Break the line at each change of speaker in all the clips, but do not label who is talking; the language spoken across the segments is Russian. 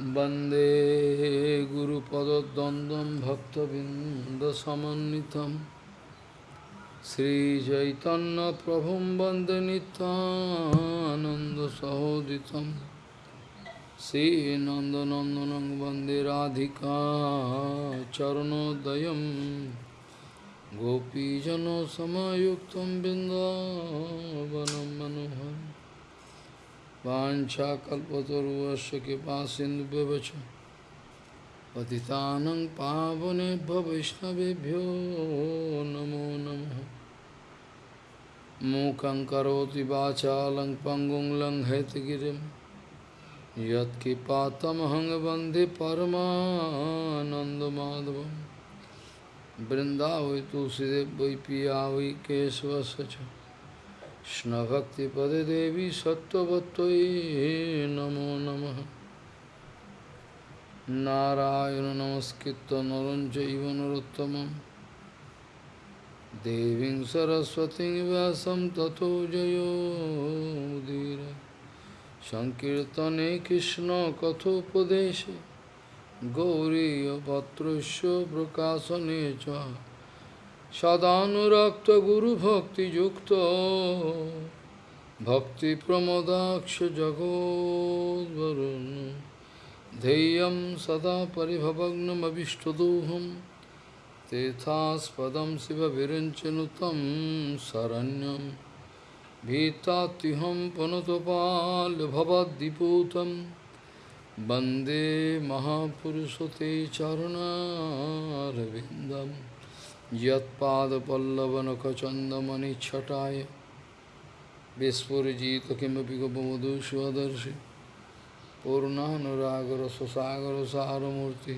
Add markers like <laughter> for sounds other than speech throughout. वन्दे गुरुपदद्वन्द्वं भक्तबिन्दसमन्वितं श्रीचैतन्यप्रभुं वन्दे नितानन्दसहोदितं श्रीनन्दनन्दनं वन्दे राधिका चरणोदयं गोपीजनसमयुक्तं बिन्दावनं मनोहरम् Vancha kalpataruvasya kipa sindhu bevacha Patitanang pavane bhavishnavibhyo namo namo Mukhaṁ karoti vācālaṁ pangong laṁ hetagirim Yat kipatam hang bandhi paramanandamadavam Vrindavai tulsidev vai piyavai kesva sacha কৃষ্ণভক্তিপদে দেবী সত্যবত্যই নমো নম নারায়ণ নমস্কৃত নরঞ্চৈব নরোত্তম দেবী সরস্বতী ব্যাসম তত জয়োদীর সংকীর্তনে কৃষ্ণ কথোপদেশে গৌরীপত্র প্রকাশনে চ सदानुरक्त गुरु भक्ति युक्त भक्ति प्रमोदाक्ष जगोदरुण धैय सदा परिभवग्नमीष्टदोहम तीर्थास्पद शिव विरंचन तम शरण्यम भीतात्युहम पुनतपाल भवदीपूत वंदे महापुरुष ते चरणारविंदम छटा यत्पादपल्लवनखचन्दमणिच्छटाय विस्फुरजित किमपि गोपमधुष्वदर्शि साराधि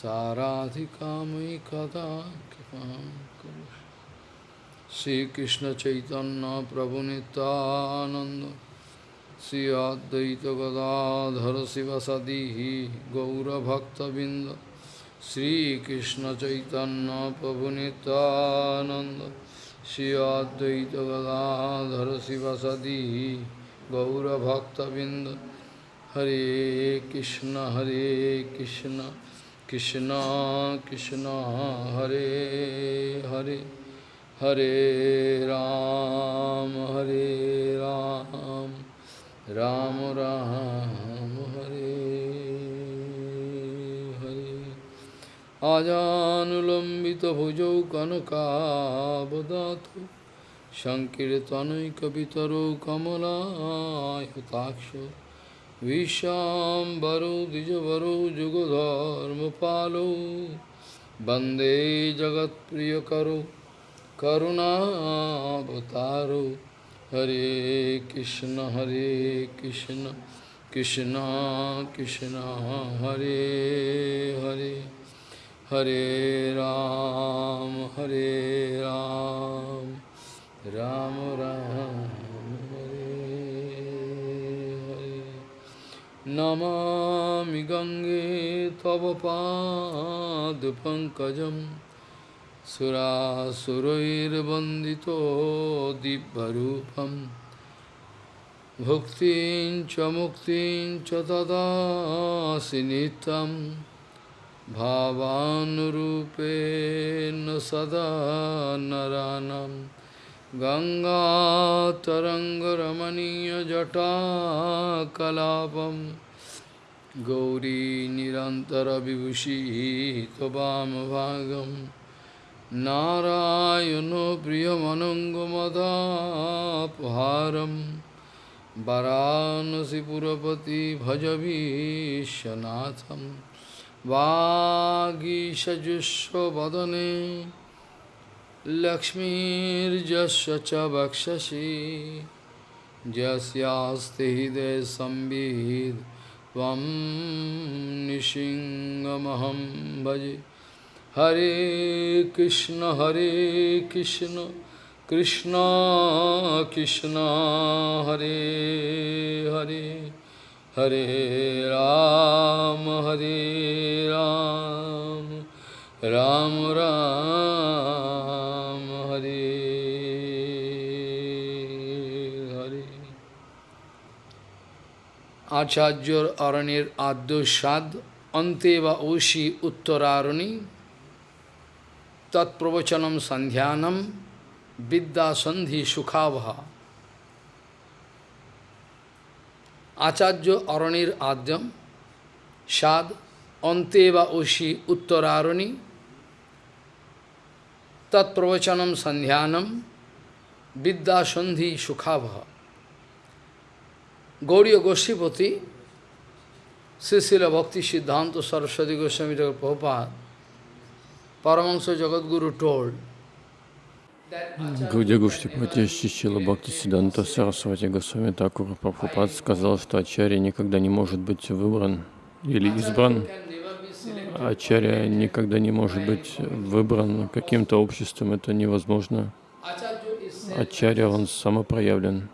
साराधिकामयि कदा श्रीकृष्ण चैतन्य श्रीकृष्णचैतन्यप्रभुनितानन्द श्री शिव सदी गौरभक्तबिन्द শ্রীকৃষ্ণ চৈতন্য প্রভুনিতানন্দ শ্রী অদ্বৈত গদাধর শিবসদি গৌরভক্তবৃন্দ হরে কৃষ্ণ হরে কৃষ্ণ কৃষ্ণ কৃষ্ণ হরে হরে হরে রাম হরে রাম রাম রাম হরে अजानुलम्बितभुजौ कनकावदातु सङ्कीर्तनैकवितरो कमलायुताक्ष विशाम्बरो द्विजवरो जुगधर्मपालो वंदे जगत्प्रियकरो करुणावतारो हरे कृष्ण हरे कृष्ण कृष्ण कृष्ण हरे Hare Hare Ram, Hare Ram, Ram Ram,
Hare Hare.
Namami Gange Tavapad Pankajam Surasurairvandito Dibharupam Bhuktin cha muktin cha tadasi nitam भावानुरूपेण सदा नरानं गङ्गातरङ्गरमणीयजटाकलापं गौरी निरन्तरविभूषी त्वमभागं नारायणो प्रियमनङ्गमदापहारम् वरानसिपुरपति भजभीशनाथम् वागीशजुष्वदने लक्ष्मीर्जस्व च वक्षसि जस्यास्ति हृदय संविद त्वं निशिङ्गमहं भजे हरे कृष्ण हरे कृष्ण कृष्ण कृष्ण हरे हरे हरे राम हरे राम राम राम हरे हरे আচার্যর অরণ্যের আদ্য সাদ অন্তে বা ঔষি উত্তরারণী তৎপ্রবচনম সন্ধ্যানম বিদ্যা সন্ধি সুখাভা আচার্য অরণির আদ্যম সাদ অন্তে বা ঐশী উত্তরারণী তৎপ্রবচনম সন্ধ্যানম বিদ্যাসন্ধি সুখাবহ গৌরীয় গোষ্ঠীপতি শ্রীশিল ভক্তি সিদ্ধান্ত সরস্বতী গোস্বামী ঠাকুর Prabhupada Paramahansa Jagadguru told
Гурдягу Штипати Шичила Бхакти Сиданта Сарасвати Госвами Такура Прабхупад сказал, что Ачарья никогда не может быть выбран или избран. Ачарья никогда не может быть выбран каким-то обществом, это невозможно. Ачарья, он самопроявлен.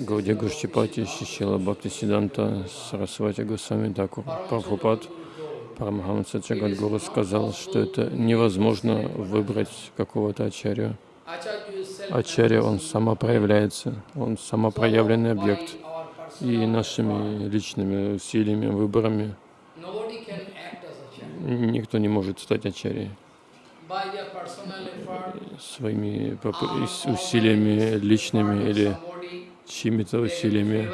Гаудия Гушчипати, Шичила Бхакти Сиданта, Сарасвати Госвами Такур Прабхупад. Парамахамса Джагадгуру сказал, что это невозможно выбрать какого-то ачарью. Ачарья, он сама он самопроявленный объект. И нашими личными усилиями, выборами никто не может стать ачарьей. Своими усилиями личными или чьими-то усилиями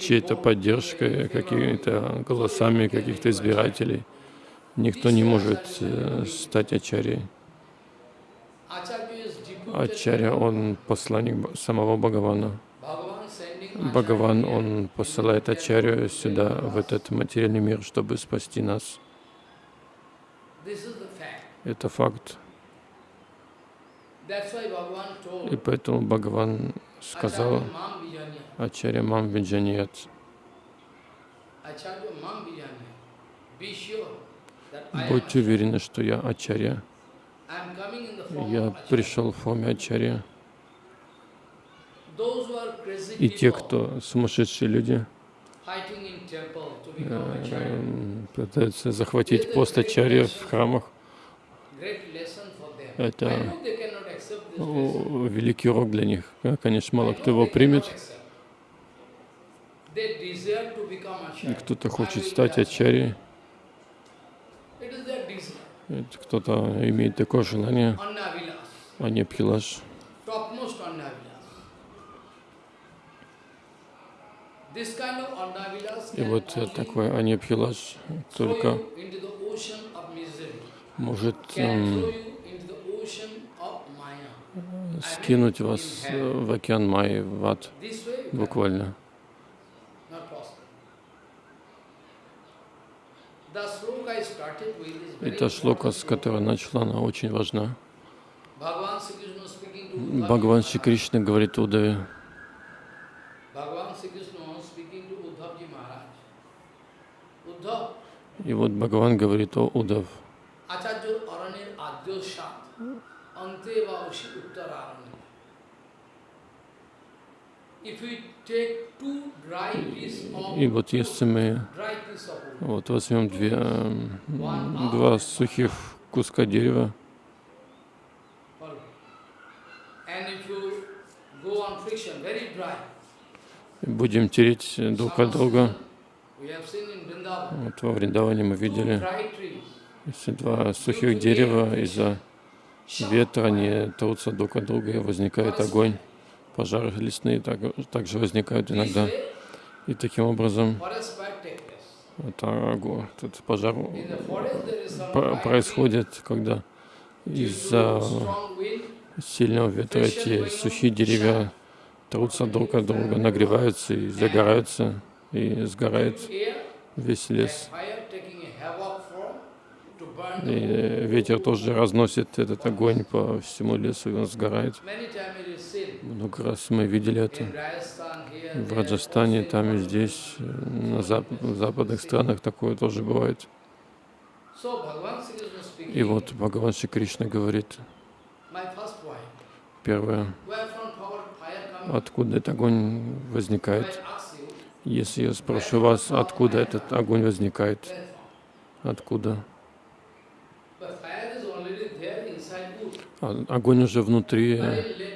чьей-то поддержкой, какими-то голосами каких-то избирателей. Никто не может э, стать ачарей. Ачарья, он посланник самого Бхагавана. Бхагаван, он посылает Ачарью сюда, в этот материальный мир, чтобы спасти нас. Это факт. И поэтому Бхагаван сказал, Ачарья Мамбиджаният. Будьте уверены, что я Ачарья. Я пришел в форме Ачарья. И те, кто сумасшедшие люди, пытаются захватить пост Ачарья в храмах, это великий урок для них. Конечно, мало кто его примет. И кто-то хочет стать ачарьей. Кто-то имеет такое желание. А не пхилаш. И вот такой анепхилаш только может эм, скинуть вас в океан Майи, в ад, буквально. Эта шлока, с которой начала, она очень важна. Бхагаван Шри Кришна говорит Удаве, и вот Бхагаван говорит о Удав.
И вот если мы вот
возьмем две, э, два сухих куска дерева, будем тереть друг от друга. Вот во Вриндаване мы видели, если два сухих дерева из-за ветра, они трутся друг от друга и возникает огонь пожары лесные так, также возникают иногда. И таким образом это, этот пожар происходит, когда из-за сильного ветра эти сухие деревья трутся друг от друга, нагреваются и загораются, и сгорает весь лес. И ветер тоже разносит этот огонь по всему лесу, и он сгорает. Много раз мы видели это в Раджастане, там и здесь, на зап в западных странах такое тоже бывает. И вот Бхагаван Шри Кришна говорит, первое, откуда этот огонь возникает. Если я спрошу вас, откуда этот огонь возникает, откуда? А, огонь уже внутри э,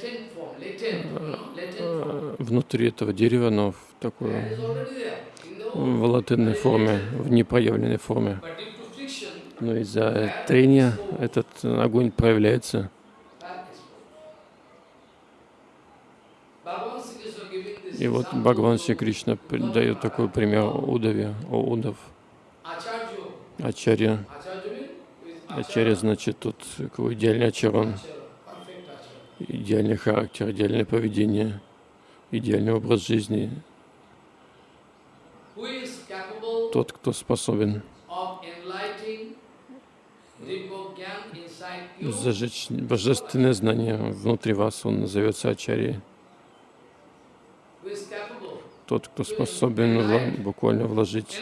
внутри этого дерева, но в такой в латынной форме, в непроявленной форме. Но из-за трения этот огонь проявляется. И вот Бхагаван Шри Кришна дает такой пример Удаве, о Удав. Ачарья. Ачарья значит тут идеальный очарон идеальный характер, идеальное поведение, идеальный образ жизни. Тот, кто способен зажечь божественное знание внутри вас, он назовется Ачарьей. Тот, кто способен вло буквально вложить,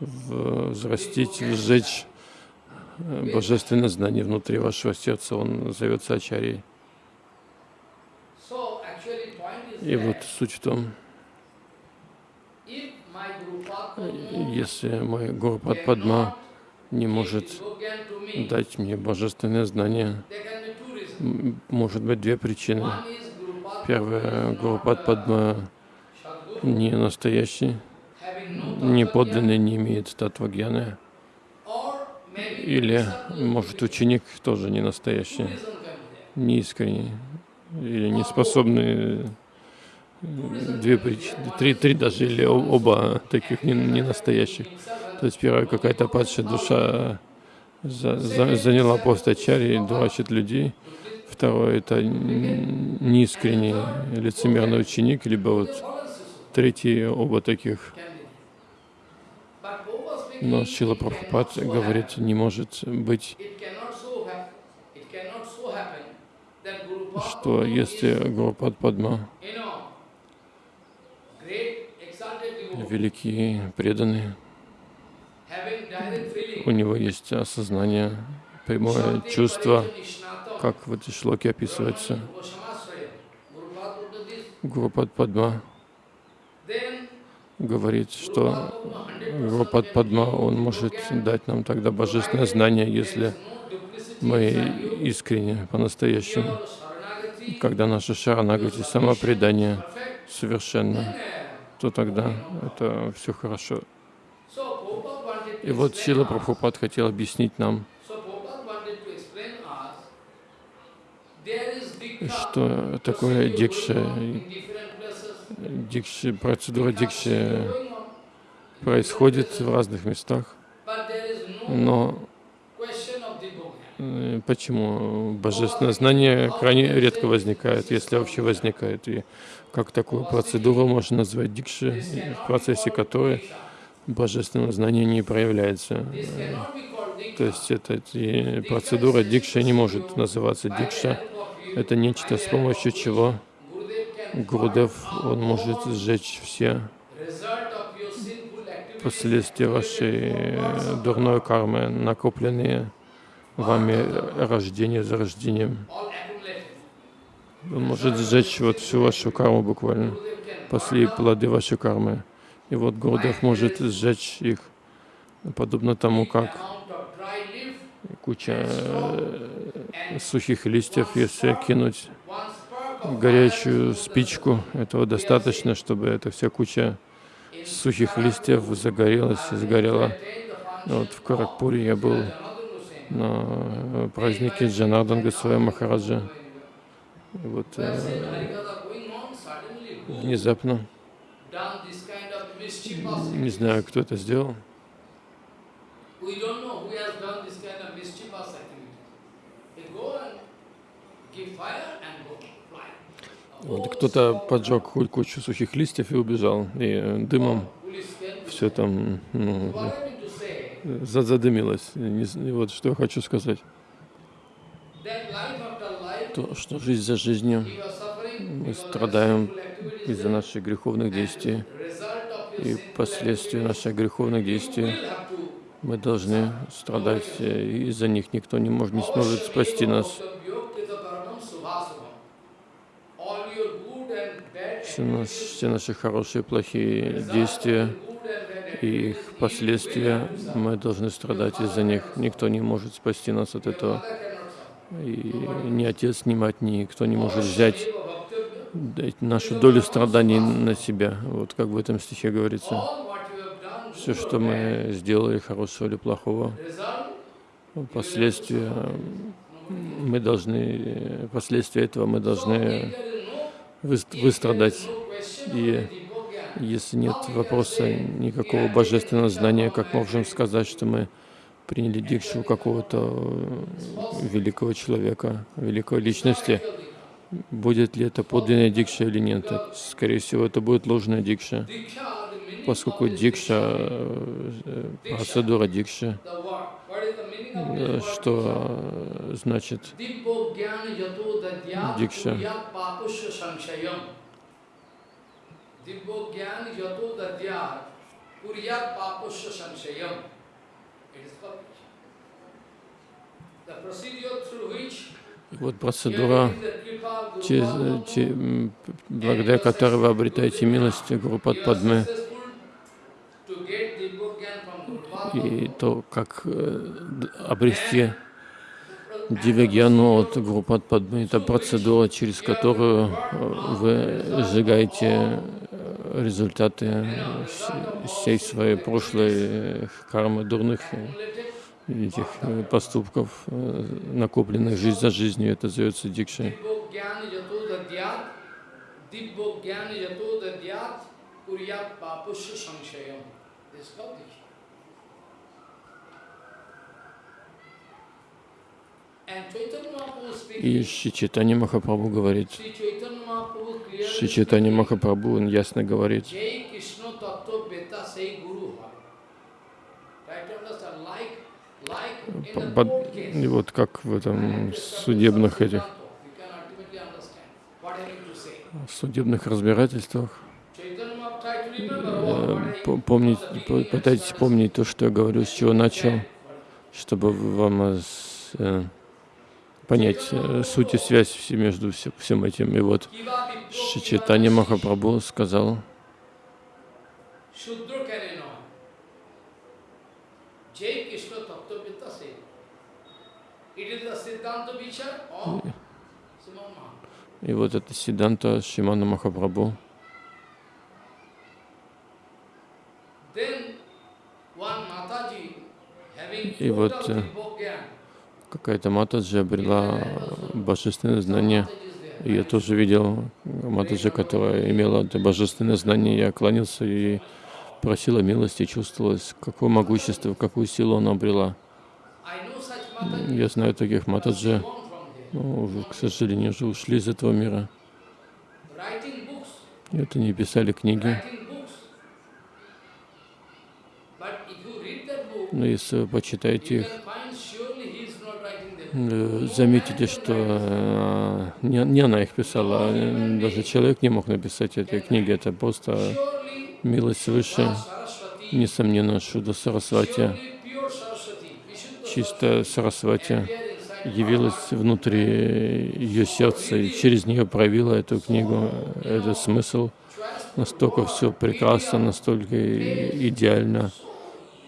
взрастить, сжечь э, божественное знание внутри вашего сердца, он назовется Ачарьей. И вот суть в том, если мой Гурупад Падма не может дать мне божественное знание, может быть две причины. Первая, Гурупад Падма не настоящий, не подлинный, не имеет татвагьяны. Или, может, ученик тоже не настоящий, неискренний или не способный две причины, три, три даже или оба таких не, не настоящих. То есть первая какая-то падшая душа за, за, заняла пост Ачарьи и дурачит людей. Второе — это неискренний лицемерный ученик, либо вот третий — оба таких. Но Шила Прабхупад говорит, не может быть что если Гурупад Падма великие, преданные. У него есть осознание, прямое чувство, как в этой шлоке описывается. Гурупад Падма говорит, что Гурупад Падма, он может дать нам тогда божественное знание, если мы искренне, по-настоящему, когда наше шаранагати, самопредание совершенно то тогда это все хорошо. И вот Сила Прабхупад хотел объяснить нам, что такое дикша, дикша процедура дикши происходит в разных местах, но э, почему божественное знание крайне редко возникает, если вообще возникает. И как такую процедуру можно назвать дикши, в процессе которой божественного знания не проявляется. То есть эта процедура дикша не может называться дикша. Это нечто, с помощью чего Гурдев, он может сжечь все последствия вашей э, дурной кармы, накопленные вами рождение за рождением может сжечь вот всю вашу карму буквально, пошли плоды вашей кармы. И вот Гурдев может сжечь их, подобно тому, как куча э, сухих листьев, если кинуть горячую спичку, этого достаточно, чтобы эта вся куча сухих листьев загорелась и сгорела. Вот в Каракпуре я был на празднике Джанардан Госвами Махараджа вот э, внезапно, не знаю, кто это сделал, вот кто-то поджег кучу сухих листьев и убежал, и э, дымом все там ну, задымилось. И вот что я хочу сказать что, что жизнь за жизнью мы страдаем из-за наших греховных действий. И последствия наших греховных действий мы должны страдать, э, и из-за них никто не, может, не сможет спасти нас. Все, наш, все наши хорошие и плохие действия и их последствия, мы должны страдать из-за них. Никто не может спасти нас от этого. И ни отец снимать, никто не может взять нашу долю страданий на себя. Вот как в этом стихе говорится. Все, что мы сделали, хорошего или плохого, последствия мы должны, последствия этого мы должны выстрадать. И если нет вопроса никакого божественного знания, как можем сказать, что мы приняли дикшу какого-то э, великого человека, великой личности. Будет ли это подлинная дикша или нет? Скорее всего, это будет ложная дикша, поскольку дикша, процедура э, э, дикша,
что значит дикша? Дибо гьян ято дадьяр, папуша саншаям.
Вот процедура, через, через, благодаря которой вы обретаете милость группы Падме. И то, как э, обрести Дивягьяну от группы Падме, это процедура, через которую э, вы сжигаете результаты всей своей прошлой кармы дурных этих э, поступков, э, накопленных жизнь за жизнью, это зовется дикшей.
курьят папуша саншаям. Это И
Шри Махапрабху говорит,
Шри
Махапрабху, он ясно говорит, под, и вот как в этом судебных этих в судебных разбирательствах э, помнить, пытайтесь помнить то, что я говорю, с чего начал, чтобы вам э, э, понять э, суть и связь между всем этим. И вот Шичитани Махапрабху сказал, и вот это Сиданта Шимана Махапрабху. И вот Какая-то Матаджи обрела э, божественное знание. я тоже видел Матаджи, которая имела это божественное знание. Я кланялся и просила милости, чувствовалось, какое могущество, какую силу она обрела. А, ну, я знаю таких Матаджи, но ну, к сожалению, уже ушли из этого мира. Это не писали книги. Но ну, если вы почитаете их, Э, заметите, что э, не, не она их писала, а, э, даже человек не мог написать эти книги, это просто милость выше, несомненно, Шуда Сарасвати, чисто Сарасвати явилась внутри ее сердца и через нее проявила эту книгу, этот смысл. Настолько все прекрасно, настолько идеально.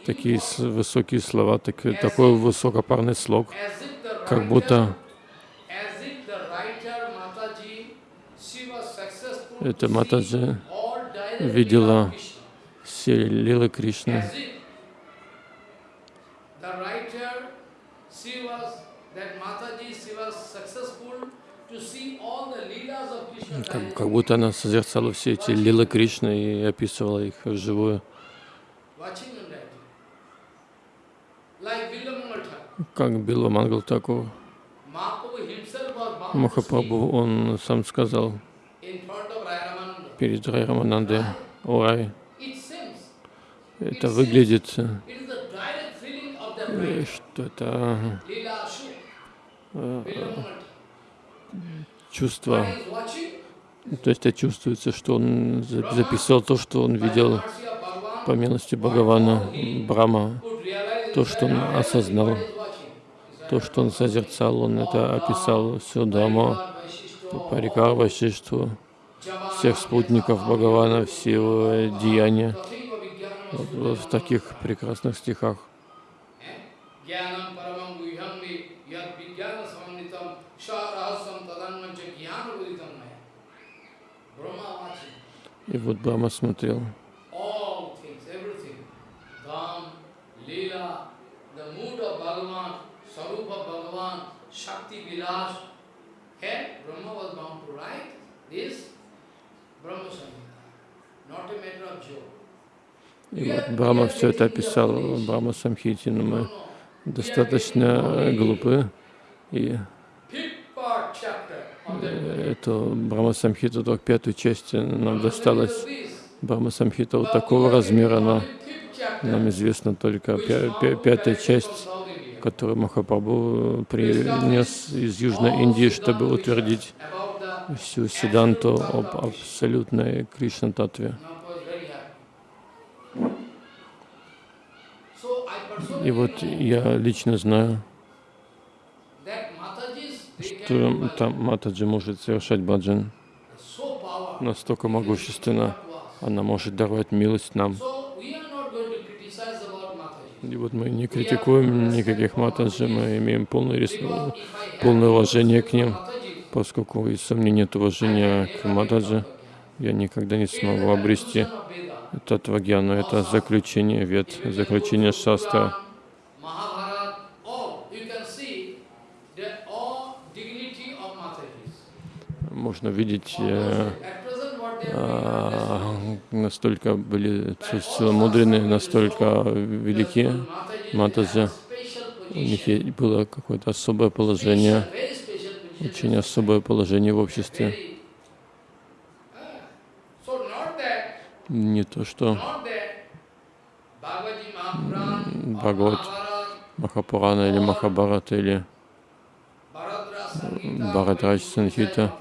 Такие высокие слова, так, такой высокопарный слог как будто это Матаджи видела все Лилы Кришны. Как, как будто она созерцала все эти лилы Кришны и описывала их вживую как мангал такого? Махапрабху, он сам сказал перед Райраманандой, о это выглядит, что это э, чувство, то есть это чувствуется, что он записал то, что он видел по милости Бхагавана, Брама, то, что он осознал. То, что он созерцал, он это описал всю Даму, Парикар Вашиштву, всех спутников Бхагавана, все его деяния. Вот, вот в таких прекрасных стихах. И вот Брама смотрел. И вот Брама все это описал, Брама Самхити, но мы достаточно глупы. И э, эту Брама Самхиту, только пятую часть э, нам досталась. Брама Самхита вот такого размера, но нам известна только пя пя пятая часть который Махапрабху принес из Южной Индии, чтобы утвердить всю Сиданту об абсолютной Кришна-татве. И вот я лично знаю, что там Матаджи может совершать баджан настолько могущественно, она может даровать милость нам. И вот мы не критикуем никаких матаджи, мы имеем полное, рис... полное уважение к ним, поскольку из-за меня нет уважения к матаджи, я никогда не смогу обрести татвагьяну, это заключение вет, заключение шаста. Можно видеть э, а, настолько были целомудренные, настолько велики. Матаджа, у них было какое-то особое положение, очень особое положение в обществе. Не то, что Бхагават, Махапурана или Махабарат или Бхарадрач Санхита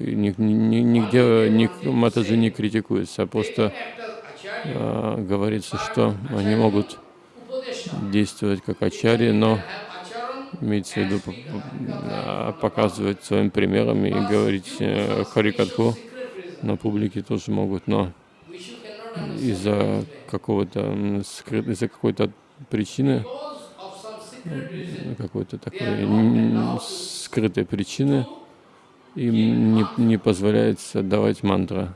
нигде ни, Матаджи не критикуется, а просто а, говорится, что они могут действовать как ачари, но имеется в виду а, показывать своим примером и говорить э, харикатху на публике тоже могут, но из-за какого-то из-за какой-то причины
э, какой-то такой
скрытой причины им не, не позволяется давать мантра.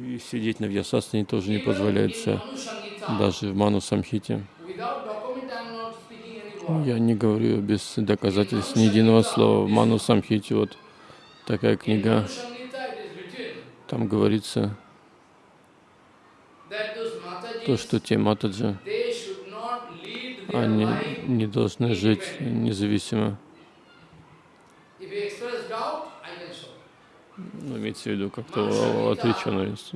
И сидеть на Вьясасане тоже не позволяется, даже в Ману Самхите. Я не говорю без доказательств ни единого слова. В Ману Самхите вот такая книга, там говорится то, что те матаджи, они не должны жить независимо. Ну, имеется в виду как-то отвлеченность.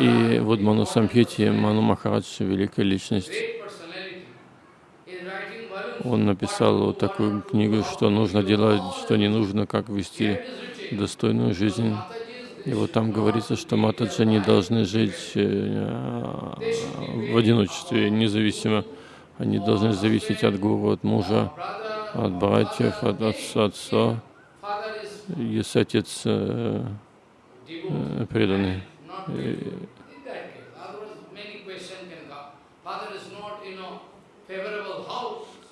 И вот Ману Самхити, Ману Махарадж, великая личность, он написал вот такую книгу, что нужно делать, что не нужно, как вести достойную жизнь. И вот там говорится, что матаджи не должны жить э, в одиночестве, независимо. Они должны зависеть от гуру, от мужа, от братьев, от отца, отца. Если отец э, э, преданный.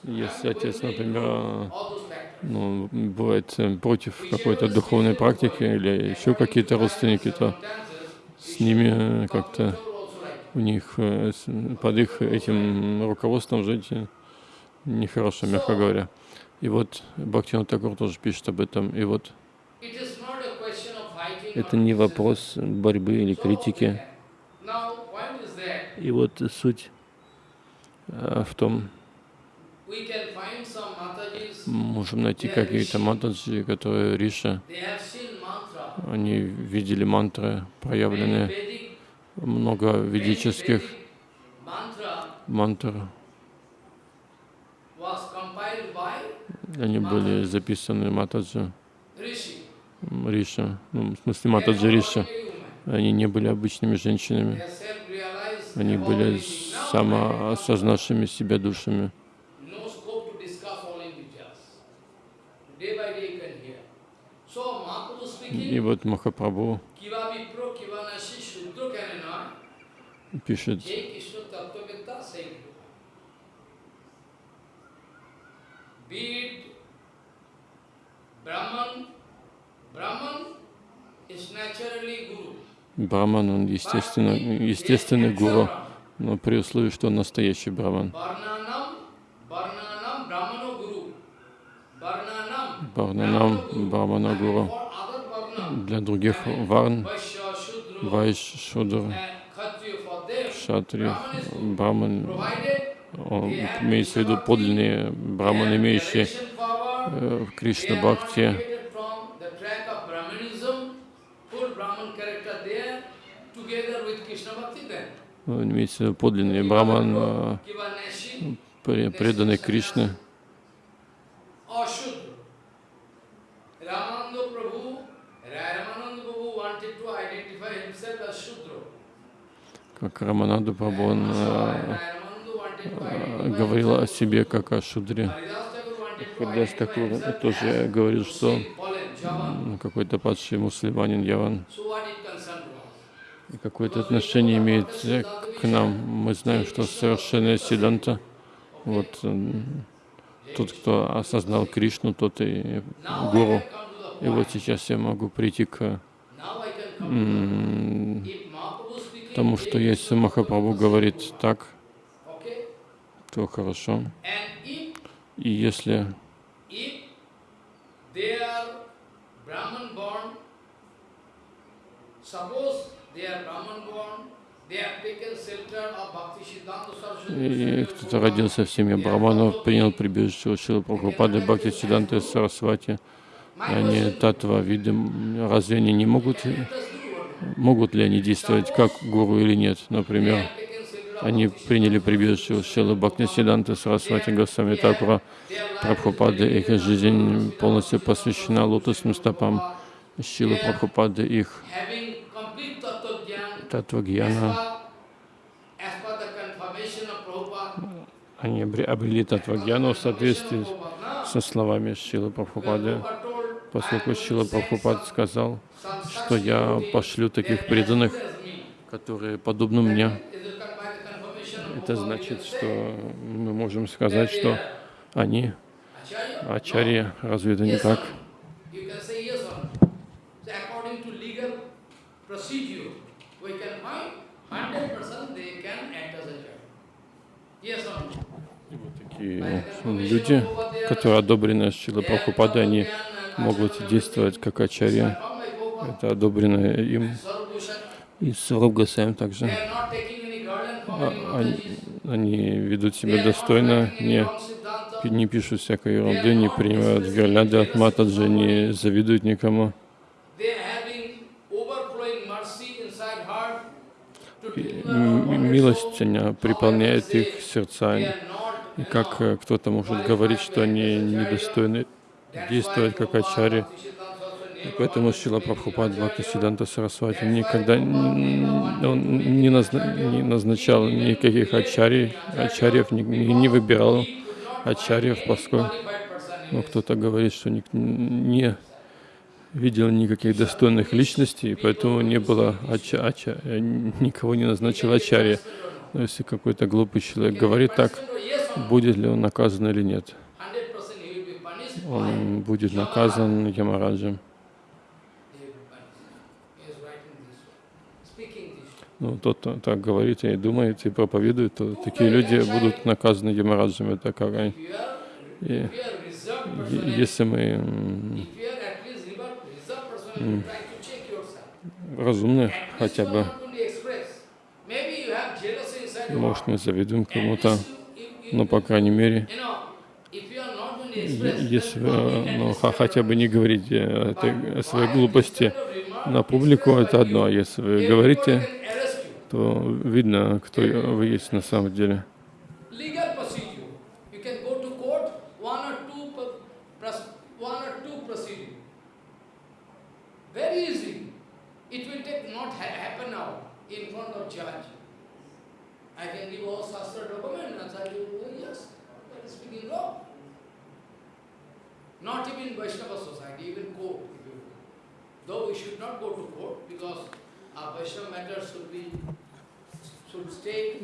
Если отец, например, ну, бывает э, против какой-то духовной практики или еще какие-то родственники, то с ними э, как-то у них э, под их этим руководством жить э, нехорошо, мягко говоря. И вот Бхактина Тагур тоже пишет об этом. И вот это не вопрос борьбы или критики. И вот суть э, в том, можем найти какие-то матаджи, которые Риша, они видели мантры проявленные много ведических мантр. Они были записаны Матаджи Риша, ну, в смысле Матаджи Риша. Они не были обычными женщинами. Они были самоосознавшими себя душами.
И вот Махапрабху
пишет, Браман, он естественно, естественный гуру, но при условии, что он настоящий браман. Барнанам, Брамана Гуру. Для других варн, Вайш, Шудра, кшатри, браман, он имеется в виду подлинные браманы, имеющие в Кришна Бхакти. Имеется в виду подлинный браман, преданный Кришне. как Рамананду Прабон э, э, говорил о себе как о шудре. Хадас Такур тоже говорил, что какой-то падший мусульманин Яван. И какое-то отношение имеет э, к нам. Мы знаем, что совершенная седанта. вот тот, кто осознал Кришну, тот и гуру. И вот сейчас я могу прийти к тому, что если Махапрабху говорит так, то хорошо. И если и кто-то родился в семье брахманов, принял прибежище у Шилы Прабхупады, Бхакти Сиданты Сарасвати, они татва виды, разве они не могут могут ли они действовать как гуру или нет. Например, они приняли прибежище у Шилы Бхактисиданты, Сарасвати Госвами Такура, Прабхупады. Их жизнь полностью посвящена лотосным стопам Шилы Прабхупады, их татвагьяна. Они обрели татвагьяну в соответствии со словами Шилы Прабхупады, поскольку Шила Прабхупад сказал, что я пошлю таких преданных, которые подобны мне. Это значит, что мы можем сказать, что они ачарьи. Разве это не так? И вот такие люди, которые одобрены Шила Прабхупады, они могут действовать как ачарья это одобрено им. И Саруб также. А, они, они ведут себя достойно, не, не пишут всякой ерунды, не принимают гирлянды от матаджи, не завидуют никому. милость она приполняет их сердца. И как э, кто-то может говорить, что они недостойны действовать как ачари, и поэтому Шила Прабхупад Бхакти Сиданта Сарасвати никогда он не, назна, не назначал никаких ачарий, ачарьев, не, не выбирал ачарьев, поскольку ну, кто-то говорит, что не, не видел никаких достойных личностей, и поэтому не было ача, ача, никого не назначил ачарья. Но если какой-то глупый человек говорит так, будет ли он наказан или нет. Он будет наказан Ямараджем. ну, тот кто так говорит и думает, и проповедует, то такие люди будут наказаны Ямараджами Такарай.
И если
мы разумны хотя бы, может, мы завидуем кому-то, но, по крайней мере, если э, ну, хотя бы не говорите э, о э, своей глупости на публику, это одно. А если вы говорите то видно, кто вы есть на самом деле.
I can give all Shastra document, Acharya will say, yes, that is speaking wrong. Not even Vaishnava society, even court, if you Though we should not go to court because
а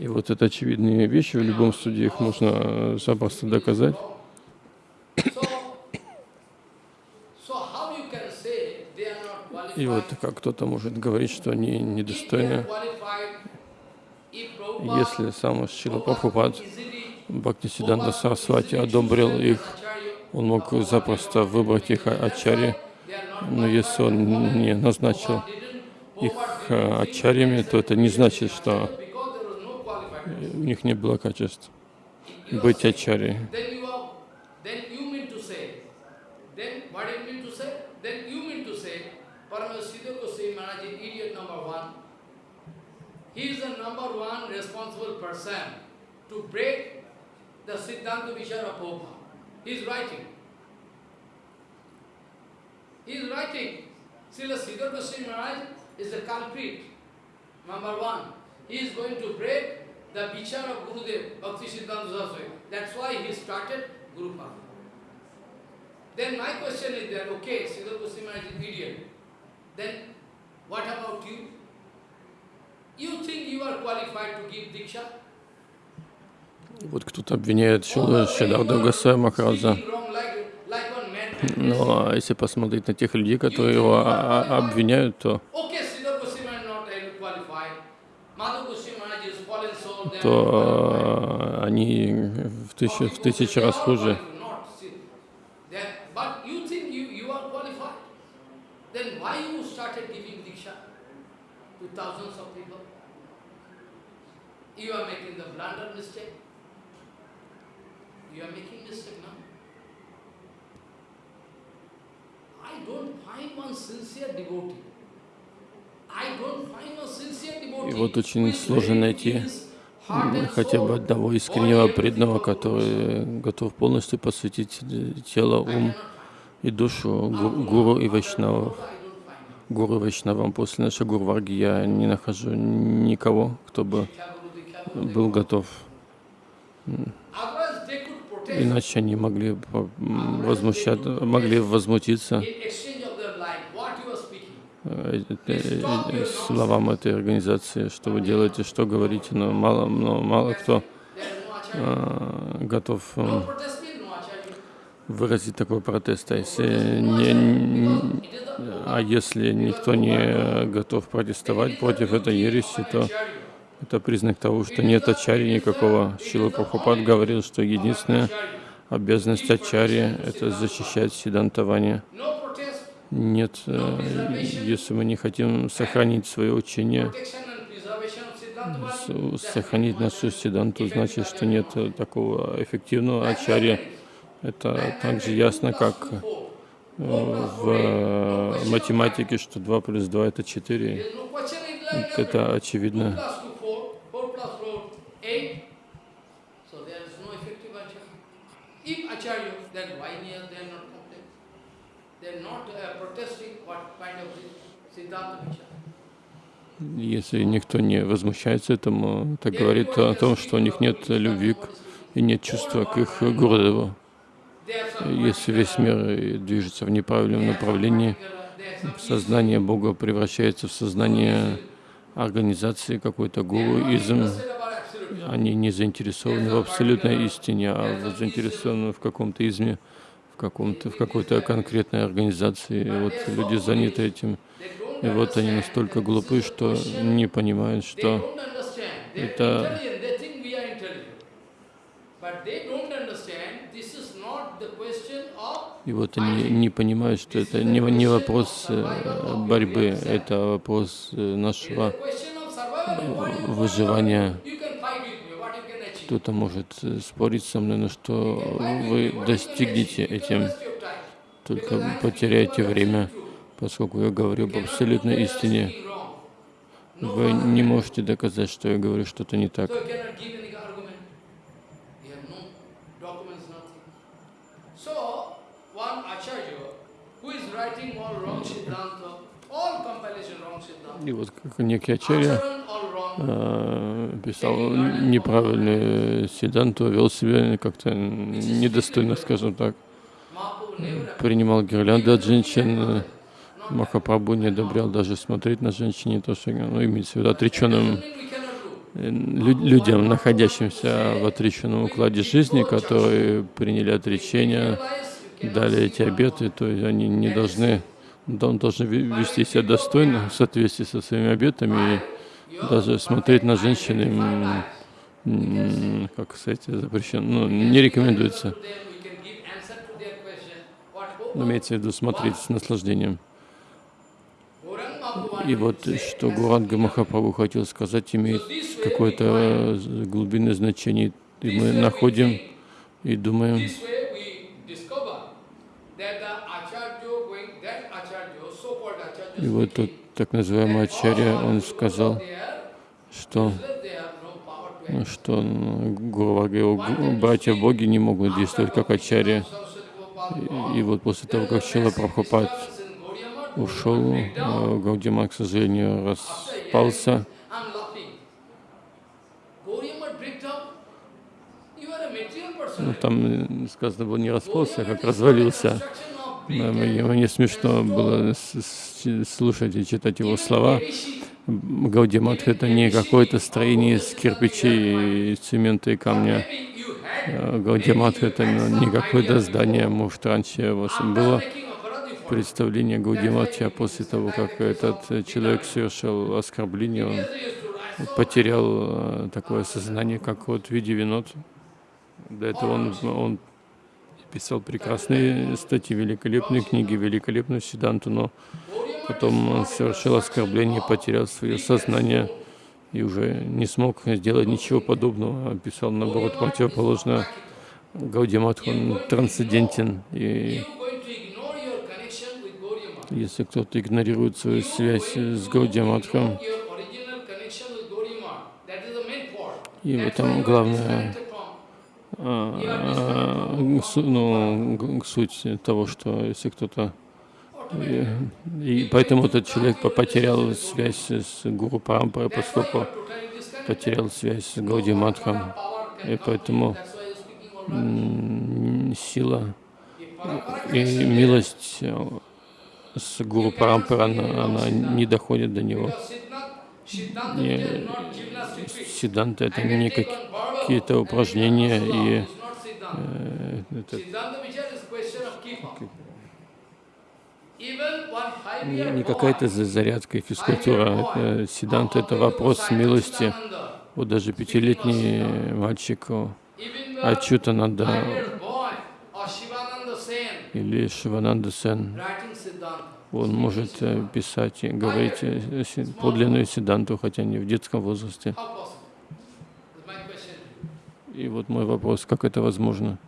И вот это очевидные вещи, в любом суде их можно э, запросто доказать. И вот как кто-то может говорить, что они недостойны, если сам Шила Прабхупад Бхактисиданта Сарасвати одобрил их, он мог запросто выбрать их ачари, но если он не назначил их ачарьями, то это не значит, что у них не было качеств быть ачарьей.
He is the number one responsible person to break the Siddhanta Vichara Prabhupada. He is writing. He is writing. Srila Siddhar Goswami Maharaj is a culprit. Number one, he is going to break the vichar of Gurudev, Bhakti Siddhanta Saraswati. That's why he started Guru Pada. Then my question is that, okay, Siddha Goswami is an idiot. Then what about you? You think you are qualified to give Diksha?
Вот кто-то обвиняет Шидарда Гасая Махараджа. Но если посмотреть на тех людей, которые его обвиняют, то то они в тысячу, в тысячу раз хуже.
You are making the blunder mistake. You are making mistake now. I don't find one sincere devotee. I don't find one sincere
devotee. И вот очень сложно найти хотя бы одного искреннего преданного, который готов полностью посвятить тело, ум и душу гуру и вайшнавам. Гуру вайшнавам. После нашей гурварги я не нахожу никого, кто бы был готов. Иначе они могли возмущать, могли возмутиться Э, э, э, словам этой организации, что вы делаете, что говорите, но мало, но мало кто э, готов э, выразить такой протест. А если, не, а если никто не готов протестовать против этой ереси, то это признак того, что нет ачари никакого. Шила Прабхупад говорил, что единственная обязанность ачари — это защищать седантование. Нет, э, если мы не хотим сохранить свое учение, сохранить нашу седанту, значит, что нет такого эффективного ачарья. Это также ясно, как э, в э, математике, что 2 плюс 2 это 4. Это очевидно.
then why near, then
Uh, если никто не возмущается этому, это говорит о том, что у них нет любви и нет чувства к их городу. Если весь мир движется в неправильном направлении, сознание Бога превращается в сознание организации какой-то гуруизм. Они не заинтересованы в абсолютной истине, а заинтересованы в каком-то изме в, каком-то, в какой-то конкретной организации. И вот люди заняты этим. И вот они настолько глупы, что не понимают, что это
и вот они
не понимают, что это не, не вопрос э, борьбы, это вопрос э, нашего э, выживания. Кто-то может э, спорить со мной, но что вы достигнете этим, только потеряете время, поскольку я говорю об абсолютной истине. Вы не можете доказать, что я говорю что-то не так. И вот как некий Ачарья Э, писал неправильную седанту, вел себя как-то недостойно, скажем так. Принимал гирлянды от женщин. Э, Махапрабху не одобрял даже смотреть на женщине, то, что, ну, имеется в виду отреченным э, лю людям, находящимся в отреченном укладе жизни, которые приняли отречение, дали эти обеты, то есть они не должны, он должен вести себя достойно в соответствии со своими обетами. И даже смотреть на женщины, как сказать, запрещено, ну, не рекомендуется. Ну, имеется в виду смотреть с наслаждением. И вот что Гуранга Махапрабху хотел сказать, имеет какое-то глубинное значение. И мы находим и думаем, и вот тот так называемый Ачарья, он сказал, что, ну что Гуру ну, братья боги не могут действовать как ачарья. И, и вот после того, как Чила Прабхупад ушел, э, Гаудимар, к сожалению, распался. Ну, там э, сказано было не распался, а как развалился. Э, мне смешно было слушать и читать его слова. Гаудимат — это не какое-то строение из кирпичей, цемента и камня. А Гаудимат — это не какое-то здание. Может, раньше у вас было представление Гаудиматча после того, как этот человек совершил оскорбление, он потерял э, такое сознание, как вот в виде винот. До этого он, он писал прекрасные статьи, великолепные книги, великолепную седанту, но потом он совершил оскорбление, потерял свое сознание и уже не смог сделать ничего подобного, описал наоборот противоположно. Гаудиматх, он трансцендентен, и если кто-то игнорирует свою связь с Гаудиматхом, и в этом главная а, а ну, суть того, что если кто-то и, и поэтому этот человек потерял связь с Гуру Парампарой, поскольку потерял связь с Гауди Матхом. И поэтому сила и милость э, с Гуру Парампара, она, она не доходит до него. И сиданта — это не какие-то упражнения и э, это, не какая-то зарядка и физкультура. Сиданта — это вопрос милости. Вот даже пятилетний мальчик Ачутананда или Шивананда Сен, он может э, писать и говорить э, подлинную Сиданту, хотя не в детском возрасте. И вот мой вопрос, как это возможно?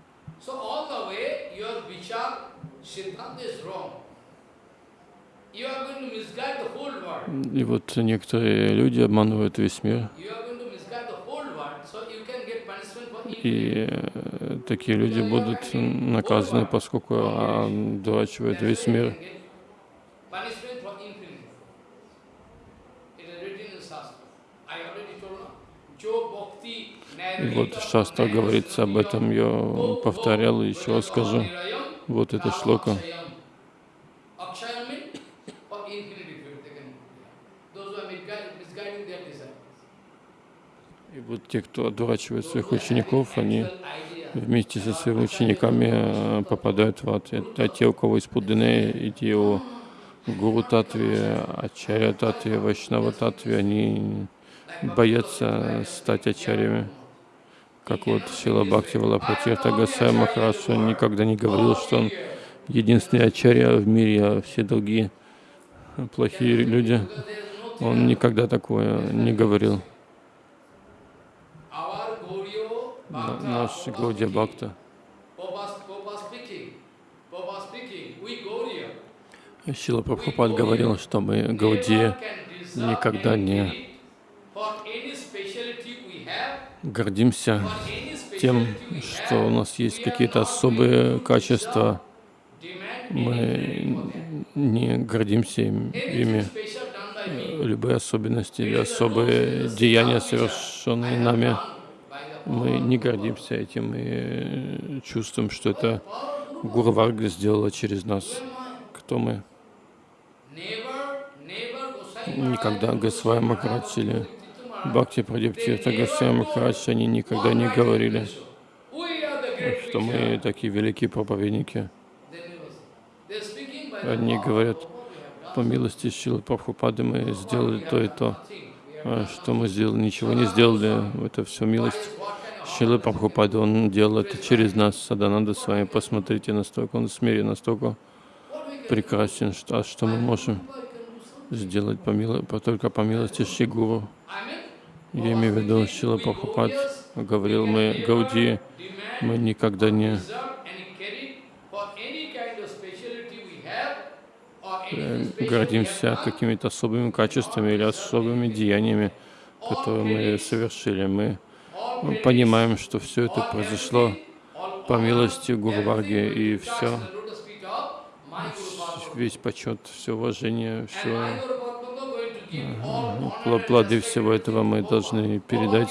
И вот некоторые люди обманывают весь мир. И э, такие люди будут наказаны, поскольку одурачивают весь мир. И вот в говорится об этом, я повторял и еще скажу. Вот это шлока. И вот те, кто отворачивает своих учеников, они вместе со своими учениками э, попадают в ад. Это те, у кого есть пудыне, и те, у гуру татви, ачаря татви, вайшнава татви, они боятся стать ачарями. Как вот Сила Бхакти Валапатирта Гасай Махарадж, он никогда не говорил, что он единственный ачарья в мире, а все другие плохие люди. Он никогда такое не говорил. наш Гауди Бхакта. Сила Прабхупад говорил, что мы, Гауди, никогда не гордимся тем, что у нас есть какие-то особые качества. Мы не гордимся ими. Э, любые особенности или особые деяния, совершенные нами, мы не гордимся этим и э, чувствуем, что это Гуру Варга сделала через нас. Кто мы? Никогда Госвай Махарадж или Бхакти это Госвай Махарадж, они никогда не говорили, что мы такие великие проповедники. Одни говорят, по милости Шилы Прабхупады мы сделали то и то. А что мы сделали, ничего не сделали, это все милость. Шила Прабхупада, он делал это через нас, Садананда с вами, посмотрите, настолько он смирен, настолько прекрасен, что, а что мы можем сделать по мило, по, только по милости Шигуру. Я имею в виду, Шила Прабхупад говорил, мы Гауди, мы никогда не Э, гордимся какими-то особыми качествами или особыми деяниями, которые мы совершили. Мы понимаем, что все это произошло по милости Гурварги, и все, весь почет, все уважение, все э, плоды всего этого мы должны передать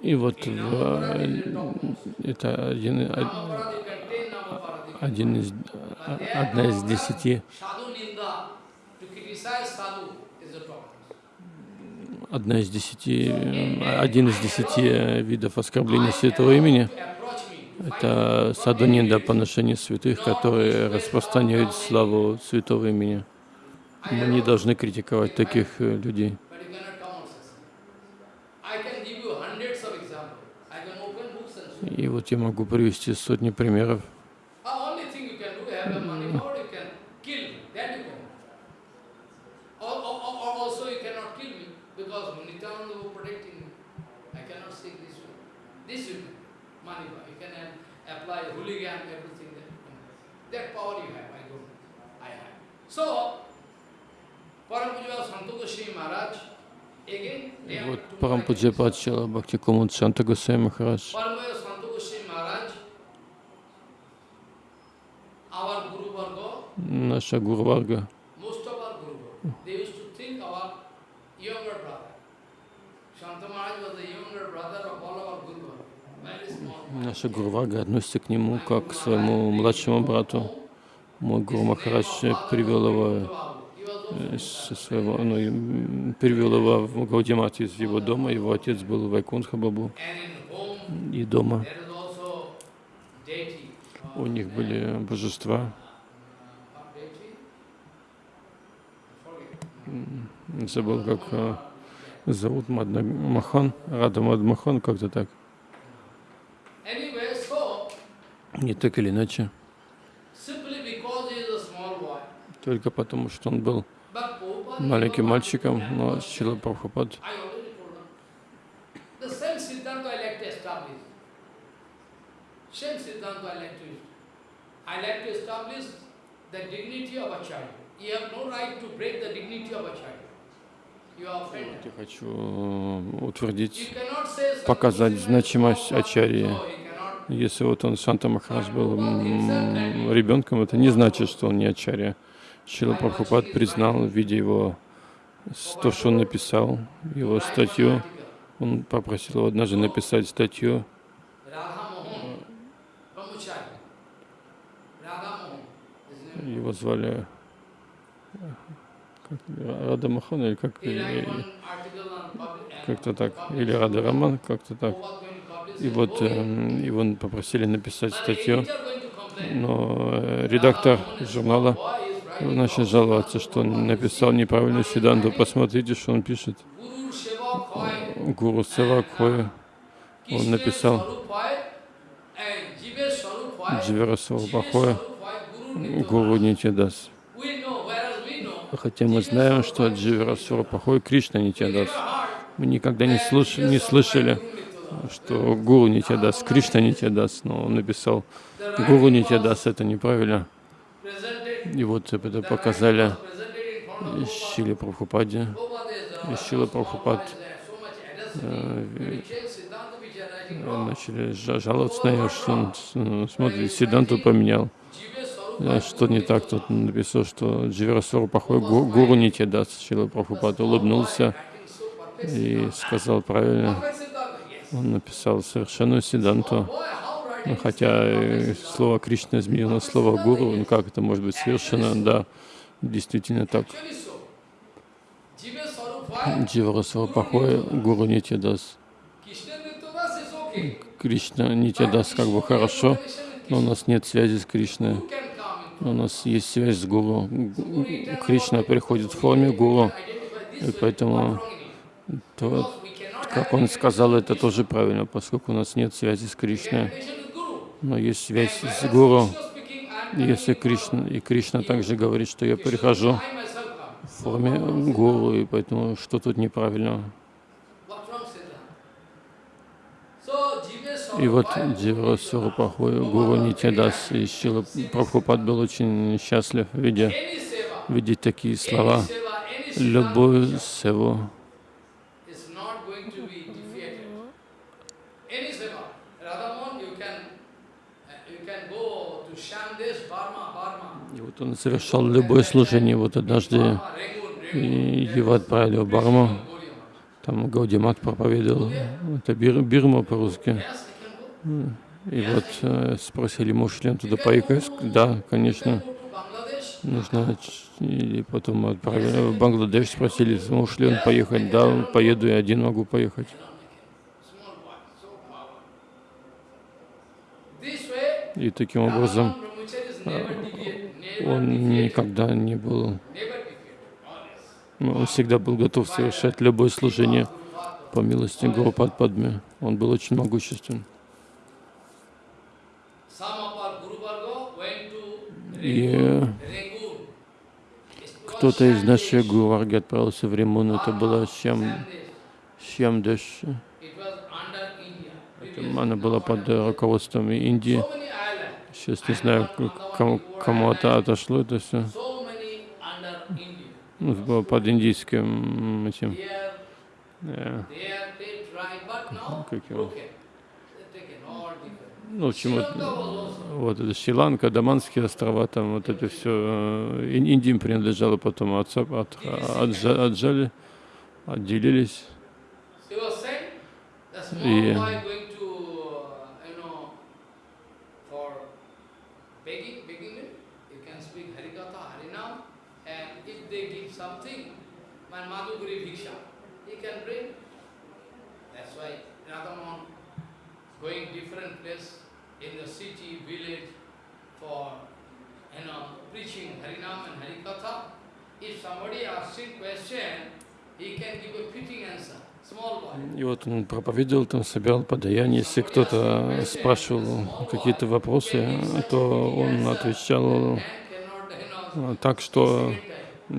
И вот э, это один, один из, а, одна из десяти одна из десяти, ну, э, один из десяти видов оскорбления святого имени э, это садунинда по отношению святых, которые распространяют славу святого имени. А Мы не должны критиковать таких людей. И вот я могу привести сотни примеров. Вот Парампуджи Патшила Бхакти Кумуд Шанта Гусей Махарадж наша Гурварга. Наша Гурвага относится к нему как к своему младшему брату. Мой Гуру Махарадж привел его, э, со своего, ну, привел его в Гаудимати из его дома. Его отец был Вайкунха Бабу. И дома у них были божества. забыл, как э, зовут Мадмахан, Рада Мадмахан, как-то так. Не так или иначе. Только потому, что он был маленьким мальчиком, но Шила Прабхупад
I like to establish the dignity of a child я
хочу э, утвердить, показать значимость Ачарьи. Если вот он, Шанта Махарадж, был ребенком, это не значит, что он не Ачарья. Шила Прабхупад признал в виде его, то, что он написал, его статью. Он попросил его однажды написать статью его звали Рада Махан или как э, как-то так, или Рада Роман, как-то так. И вот его эм, попросили написать статью, но э, редактор журнала начал жаловаться, что он написал неправильную Сиданту. Посмотрите, что он пишет. Гуру Севак Он написал э, Дживера Сарупахоя Гуру Нитидас. Хотя мы знаем, что Дживерасура плохой, Кришна не тебя даст. Мы никогда не, слыш не слышали, что Гуру не тебя даст, Кришна не тебя даст. Но он написал, Гуру не тебя даст, это неправильно. И вот это показали Шиле Прабхупаде. Шила Прабхупад э, э, начали жаловаться на него, что он э, смотрит, Сиданту поменял. А что не так? Тут написал, что Дживерасору Пахой гу, гуру не те даст. Шила Прабхупад улыбнулся и сказал правильно. Он написал совершенную седанту. Ну, хотя э, слово Кришна изменило слово гуру, ну как это может быть совершенно? Да, действительно так. Дживарасвапахой гуру Нитядас. Кришна Нитядас как бы хорошо, но у нас нет связи с Кришной. У нас есть связь с Гуру. Кришна приходит в форме Гуру, и поэтому то, как он сказал, это тоже правильно, поскольку у нас нет связи с Кришной, но есть связь с Гуру. Если Кришна, и Кришна также говорит, что я прихожу в форме Гуру, и поэтому что тут неправильно? И вот Дива Сурупахой, Гуру Нитядас и Шила Прабхупад был очень счастлив, видя, видеть такие слова. Любую севу И вот он совершал любое служение. Вот однажды его отправили в Барму. Там Гаудимат проповедовал. Это Бирма по-русски. И вот э, спросили, может ли он туда поехать. Да, конечно. Нужно. И потом отправили в Бангладеш, спросили, может ли он поехать. Да, поеду, и один могу поехать. И таким образом он никогда не был... Он всегда был готов совершать любое служение по милости Гурупад Падме. Он был очень могущественным. И кто-то из наших Гуварги отправился в Римун, это ah, было чем чем Это Она была под руководством Индии. Сейчас не знаю, кому, кому это отошло это все. Ну, под индийским этим. Yeah. Как его? ну, чему вот это Шри-Ланка, Даманские острова, там вот это все, э, Индии принадлежало потом, отца, от, от, отжали, отделились. И И вот он проповедовал, там собирал подаяние. Если кто-то спрашивал какие-то вопросы, то он отвечал а, так, что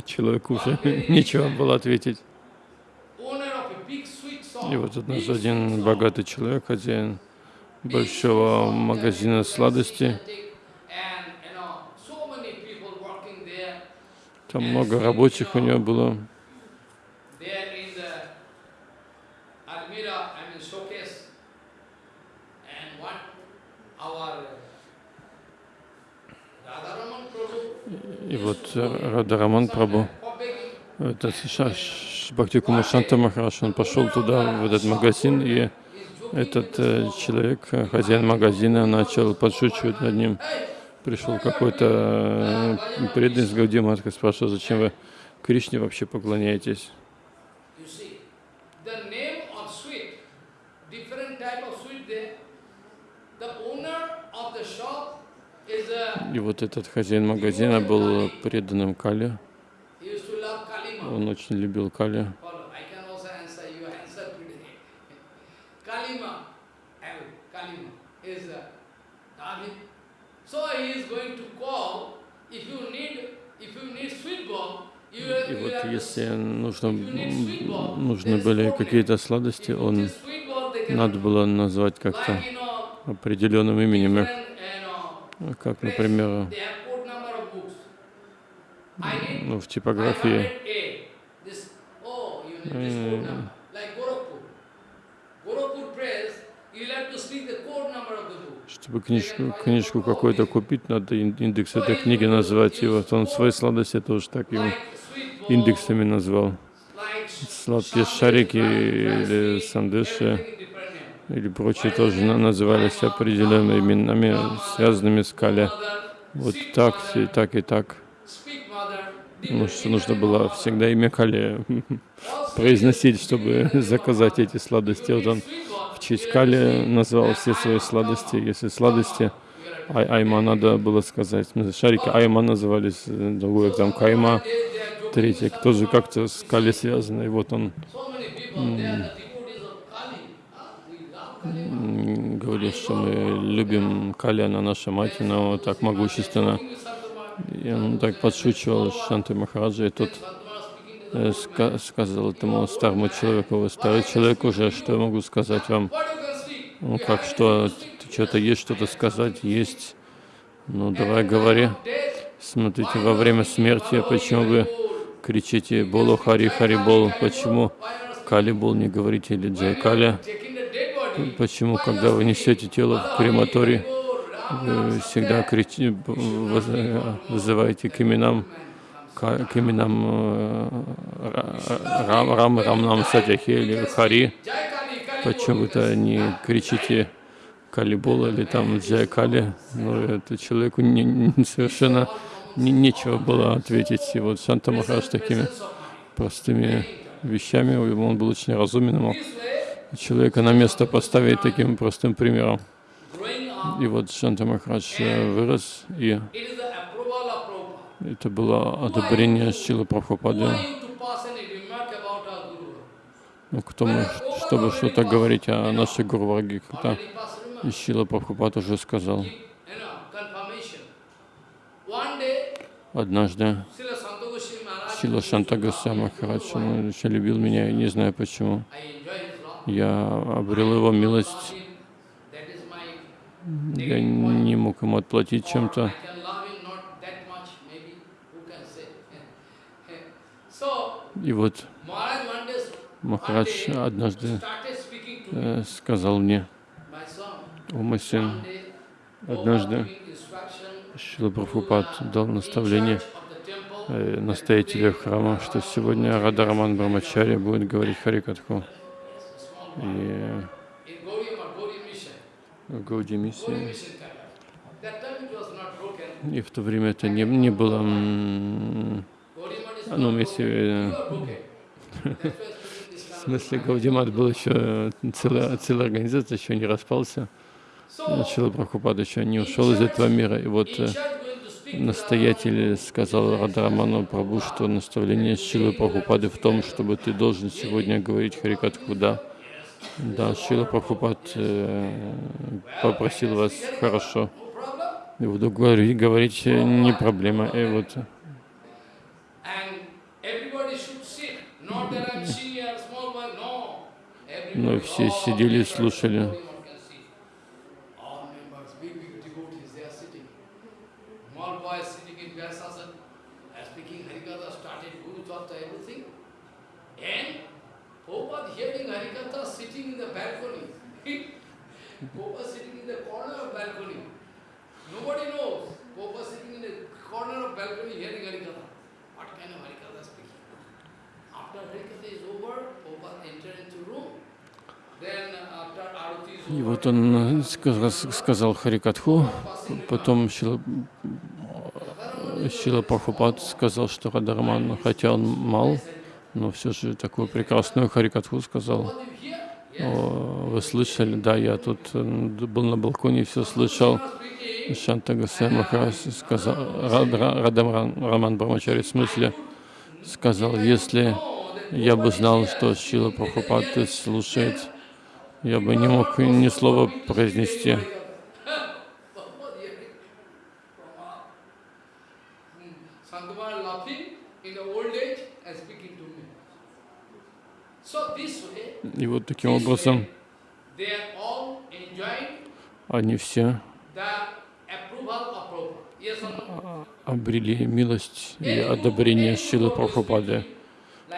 человеку уже <laughs> нечего было ответить. И вот однажды один богатый человек, хозяин большого магазина сладостей. Там много рабочих у него было. И вот э, Радараман Прабу, это сейчас Бхакти Кумашанта Махараш, он пошел туда, в этот магазин, и этот э, человек, э, хозяин магазина, начал подшучивать над ним пришел какой-то э, преданный с Гаудиматка спрашивал, зачем вы Кришне вообще поклоняетесь. И вот этот хозяин магазина был преданным Кали. Он очень любил Кали.
Kalima. <laughs> И вот если нужно, нужны были какие-то
сладости, он надо было назвать как-то определенным именем, ну, как, например, ну, в типографии oh, Gorakhpur press, you'll have to speak the code number of the book чтобы книжку, книжку какую-то купить, надо индекс этой книги назвать. И вот он свои сладости тоже так его индексами назвал. Сладкие шарики или сандыши или прочие тоже назывались определенными именами, связанными с Кали. Вот так, и так, и так. Ну, что нужно было всегда имя Кали <laughs> произносить, чтобы <laughs> заказать эти сладости. Вот он честь Кали назвал все свои сладости. Если сладости ай Айма надо было сказать. Шарики Айма назывались, э, другой там Кайма, третий тоже как-то с Кали связаны. И вот он говорил, что мы любим Кали, она наша мать, но так могущественно. И он так подшучивал Шанты Махараджа, и тот Э, сказал этому старому человеку, вы старый человек уже, что я могу сказать вам? Ну как, что, что-то есть, что-то сказать? Есть. Ну давай говори. Смотрите, во время смерти, почему вы кричите «Болу Хари Хари Бол», почему «Кали Бол» не говорите или «Джай Кали»? Почему, когда вы несете тело в крематорий, вы всегда кричите, вызываете к именам к, к именам э, Рам, Рам, Рамнам, Садяхи или Хари. Почему то не кричите Калибола или там Джай Кали? Но ну, это человеку не, совершенно не, нечего было ответить. И вот Санта Махарадж такими простыми вещами, он был очень разумен, мог человека на место поставить таким простым примером. И вот Шанта Махарадж э, вырос и это было одобрение Силы Прабхупады ну, к тому, чтобы что-то говорить о нашей Гурварге, когда Ишила Прабхупад уже сказал. Однажды Сила Шантагаса Махарадж, он еще любил меня, не знаю почему. Я обрел его милость. Я не мог ему отплатить чем-то. И вот Махарадж однажды э, сказал мне, «О мой сын, однажды Шила Прабхупад дал наставление э, настоятелю храма, что сегодня Радараман Брамачарья будет говорить Харикатху. И в Гауди миссии. И в то время это не, не было ну, если... Э, <laughs> в смысле, Гаудимат был еще, э, целая, целая организация еще не распался. Шила Прабхупад еще не ушел из этого мира. И вот э, настоятель сказал Радраману Прабу, что наставление Шилы Прабхупады в том, чтобы ты должен сегодня говорить Харикатху «да». Да, Шила Прабхупад э, попросил вас хорошо. И буду говорить, говорить не проблема. И вот Мы все сидели и слушали. Вот он э, сказал Харикатху, потом Шила, э, Шила сказал, что Радарман, хотя он мал, но все же такую прекрасную Харикатху сказал. О, вы слышали, да, я тут э, был на балконе, все слышал. Шанта Гасай сказал, Радарман Роман Брамачари, в смысле, сказал, если я бы знал, что Шила Прабхупад слушает я бы не мог ни слова произнести. И вот таким образом они все обрели милость и одобрение силы Прабхупады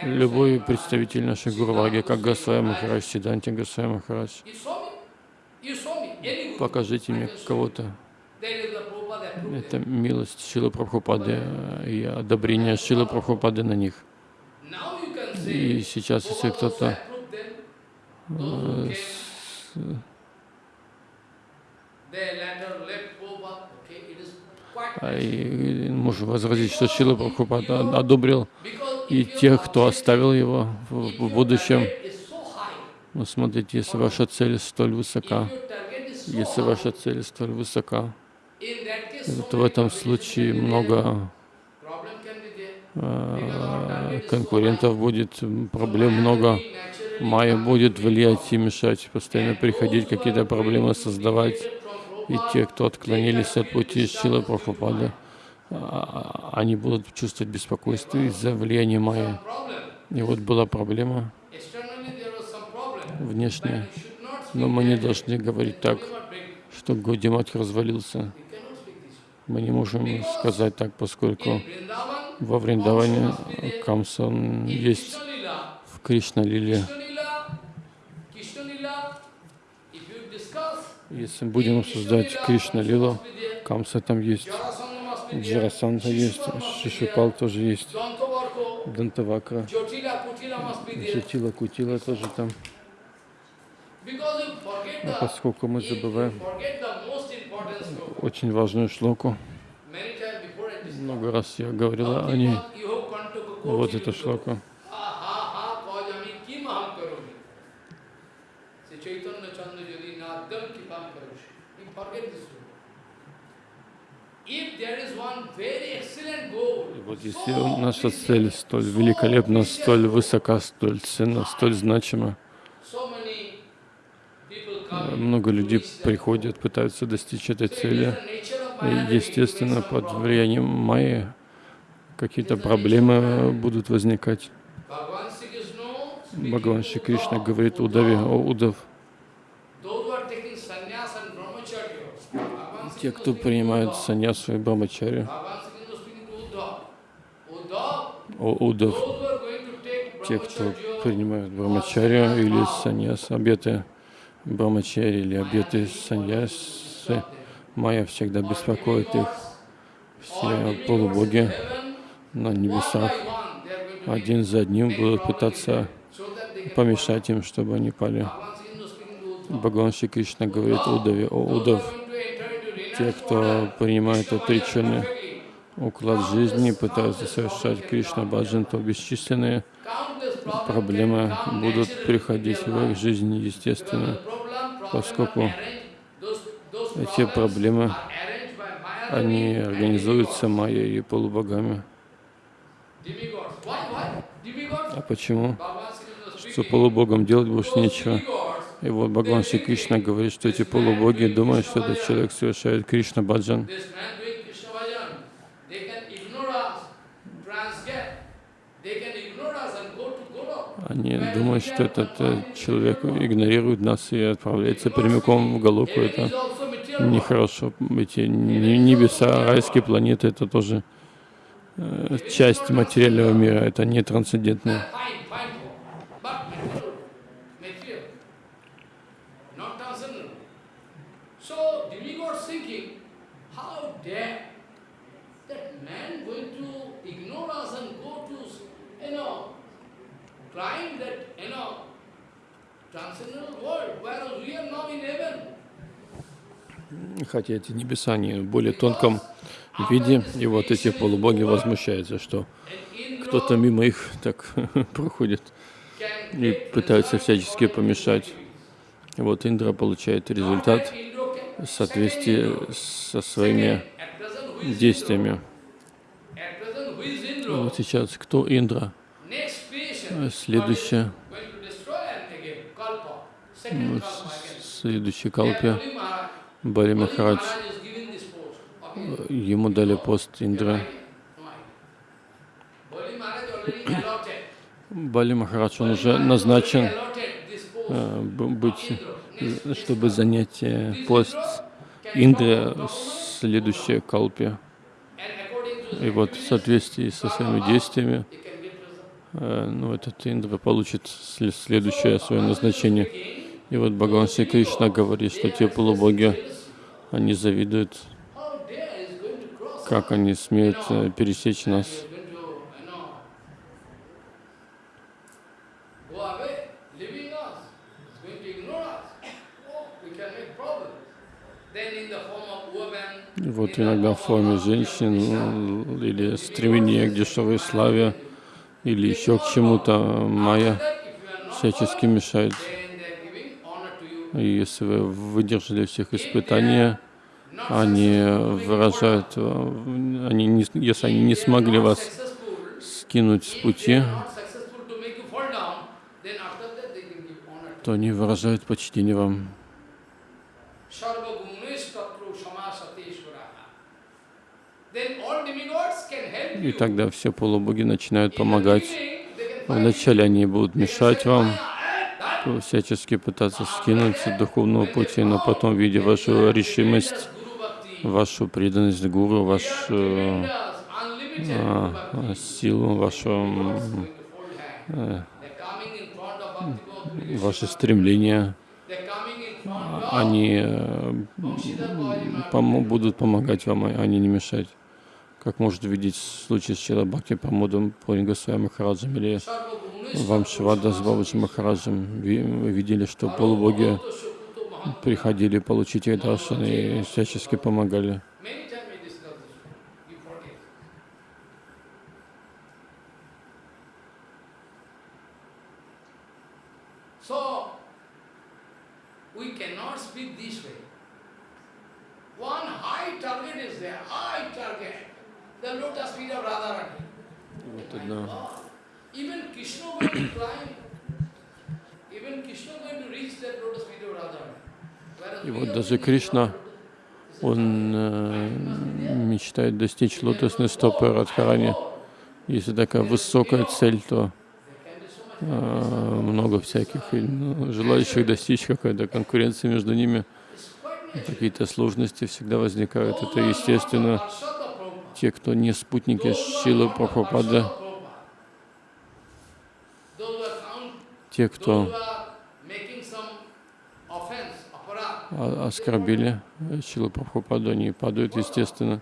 любой представитель нашей Гурваги, как Госвай Махарадж, Сиданти Госвай Махарадж. Покажите мне кого-то. Это милость Шила Прабхупады и одобрение Шила Прабхупады на них. И сейчас, если кто-то э, а, и, возразить, что Шила Прабхупада одобрил и тех, кто оставил его в, в будущем. Но смотрите, если ваша цель столь высока, если ваша цель столь высока, то в этом случае много э, конкурентов будет, проблем много. Майя будет влиять и мешать, постоянно приходить, какие-то проблемы создавать. И те, кто отклонились от пути Шила Прабхупада, они будут чувствовать беспокойство из-за влияния Майя. И вот была проблема внешняя. Но мы не должны говорить так, что Гудиматх развалился. Мы не можем сказать так, поскольку во Вриндаване Камсан есть в Кришна-лиле. Если будем обсуждать Кришна-лилу, Камса там есть. Джарасанта есть, Шишупал тоже есть, Дантавакра, Джатила Кутила тоже там.
Но
ну, поскольку мы забываем очень важную шлоку, много раз я говорила о ней, вот эта шлоку. Если наша цель столь великолепна, столь высока, столь ценна, столь значима, много людей приходят, пытаются достичь этой цели. И, естественно, под влиянием Майи какие-то проблемы будут возникать. Бхагаван Шри Кришна говорит Удаве, о Удав, те, кто принимают саньясу и брамачарью, удов, те, кто принимают брамачарию или саньяс, обеты брамачари или обеты саньясы, майя всегда беспокоит их. Все полубоги на небесах один за одним будут пытаться помешать им, чтобы они пали. Бхагаван Кришна говорит Удаве, о Удав, те, кто принимает отреченные уклад жизни, пытаются совершать Кришна Баджан, то бесчисленные проблемы будут приходить в их жизни естественно, поскольку эти проблемы, они организуются майей и полубогами. А почему? Что полубогам делать больше нечего. И вот Бхагаван Кришна говорит, что эти полубоги думают, что этот человек совершает Кришна Баджан. Они думают, что этот э, человек игнорирует нас и отправляется прямиком в Галоку. Это нехорошо. Эти небеса, райские планеты — это тоже э, часть материального мира, это не трансцендентное. хотя эти небеса, они в более тонком виде, и вот эти полубоги возмущаются, что кто-то мимо их так <laughs> проходит и пытаются всячески помешать. Вот Индра получает результат в соответствии со своими действиями. Вот сейчас кто Индра? Следующая.
Вот, следующий калпе Бали Махарадж,
ему дали пост Индра. Бали Махарадж, он уже назначен э, быть, чтобы занять э, пост Индры в следующей калпе. И вот в соответствии со своими действиями, э, ну, этот Индра получит следующее свое назначение. И вот Бхагаван Кришна говорит, что те полубоги, они завидуют, как они смеют э, пересечь нас. Вот иногда в форме женщин ну, или стремление к дешевой славе или еще к чему-то майя всячески мешает. И если вы выдержали всех испытаний, они выражают, они не, если они не смогли вас скинуть с пути, то они выражают почтение вам. И тогда все полубоги начинают помогать. Вначале они будут мешать вам, всячески пытаться скинуть с духовного пути, но потом, видя вашу решимость, вашу преданность гуру, вашу э, а, а, силу, вашу, э, ваши стремления, они э, пом будут помогать вам, а, а не мешать. Как может видеть случай с Чилабхакти Памудом Пуринга Свами Хараджем или Вамшивада с Бабаджи Махараджем. видели, что полубоги приходили получить ей даршан и всячески помогали. Кришна, он э, мечтает достичь лотосной стопы Радхарани. Если такая высокая цель, то э, много всяких ну, желающих достичь какая-то конкуренция между ними. Какие-то сложности всегда возникают. Это естественно. Те, кто не спутники Шилы Прабхупада, те, кто оскорбили Шилу э, Прабхупаду, они падают, естественно.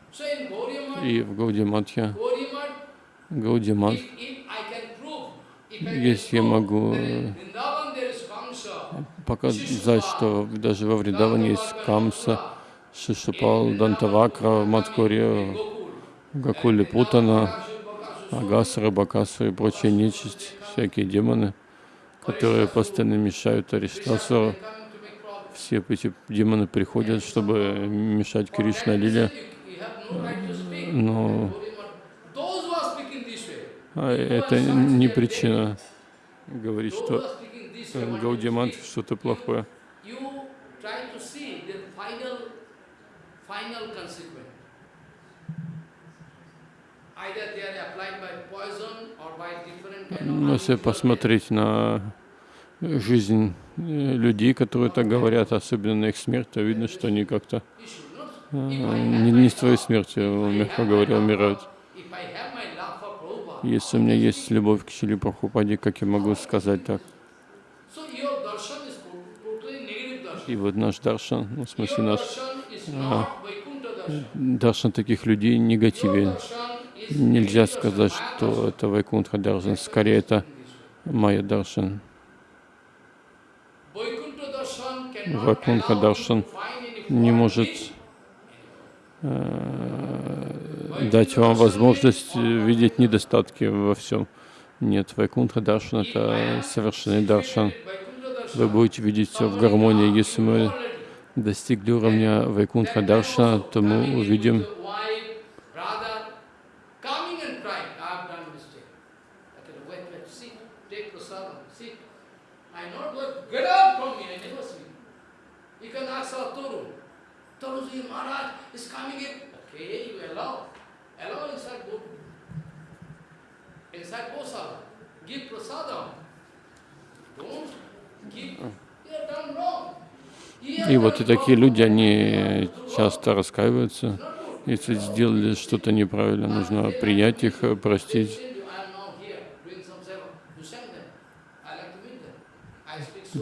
И в Гаудиматхе, Гаудимат, если я могу э, показать, что даже во Вриндаване есть Камса, шишупал, Дантавакра, Маткуре, Гакули Путана, Агасара, Бакасара и прочая нечисть, всякие демоны, которые постоянно мешают Ариштасару все эти демоны приходят, чтобы мешать Кришна Лиле. Но ну, а это не причина говорить, что Гаудимант что-то плохое. Но ну, если посмотреть на жизнь э, людей, которые так говорят, особенно на их смерть, то а видно, что они как-то э, не, не с твоей смертью, а, мягко говоря, умирают. Если у меня есть любовь к Шили Прабхупаде, как я могу сказать так? И вот наш даршан, ну, в смысле наш а, даршан таких людей негативен. Нельзя сказать, что это Вайкунтха даршан, скорее это Майя даршан. Вакунха Даршан не может э, дать вам возможность видеть недостатки во всем. Нет, Вайкунха Даршан — это совершенный Даршан. Вы будете видеть все в гармонии. Если мы достигли уровня Вайкунха Даршана, то мы увидим такие люди, они часто раскаиваются. Если сделали что-то неправильно, нужно принять их, простить.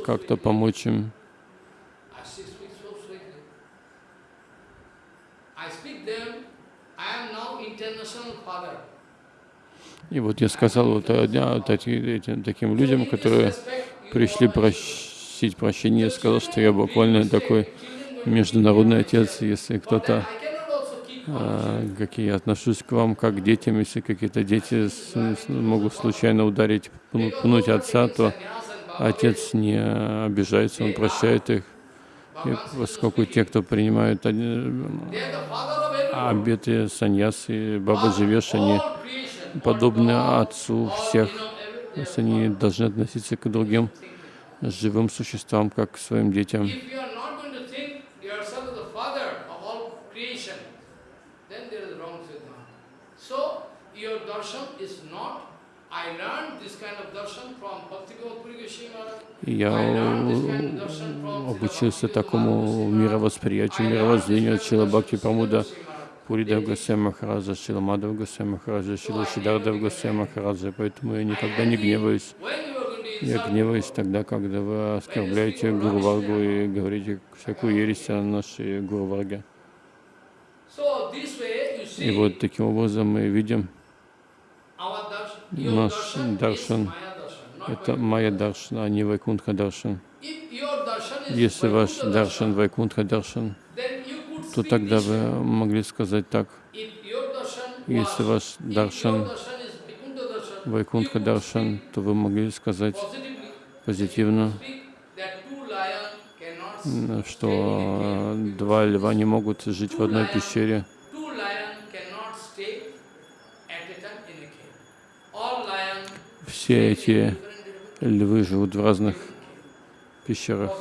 Как-то помочь им. И вот я сказал вот, а, таким людям, которые пришли прощать просить прощения. Я сказал, что я буквально такой международный отец, если кто-то, а, как я отношусь к вам как к детям, если какие-то дети с, с, могут случайно ударить, пнуть отца, то отец не обижается, он прощает их. И поскольку те, кто принимают а, обеты саньясы, бабаджи веш, они подобны отцу всех, то есть они должны относиться к другим живым существам, как своим детям. Я обучился такому мировосприятию, мировоззрению от Шилабхакти Прамуда Пуридев Госвей Махараджа, Шиламадов Госвей Махараджа, Шила Шидарда Госвей Махараджа, поэтому я никогда не гневаюсь. Я гневаюсь тогда, когда вы оскорбляете Гурваргу и говорите всякую ересь о нашей Гурварге. И вот таким образом мы видим наш даршан. Это Майя даршан, а не Вайкунха даршан. Если ваш даршан Вайкунха даршан, то тогда вы могли сказать так. Если ваш даршан Вайкунтха Даршан, то вы могли сказать позитивно, что два льва не могут жить в одной пещере. Все эти львы живут в разных пещерах.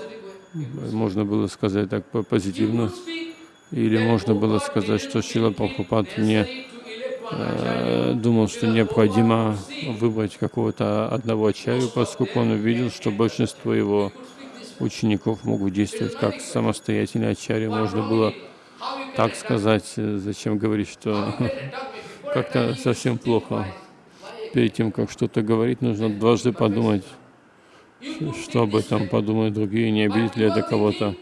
Можно было сказать так позитивно. Или можно было сказать, что Шила Прабхупад мне Э, думал, что необходимо выбрать какого-то одного ачарю, поскольку он увидел, что большинство его учеников могут действовать как самостоятельные ачарьи. Можно было так сказать, зачем говорить, что <laughs> как-то совсем плохо. Перед тем, как что-то говорить, нужно дважды подумать, что об этом подумают другие, не обидеть ли это кого-то.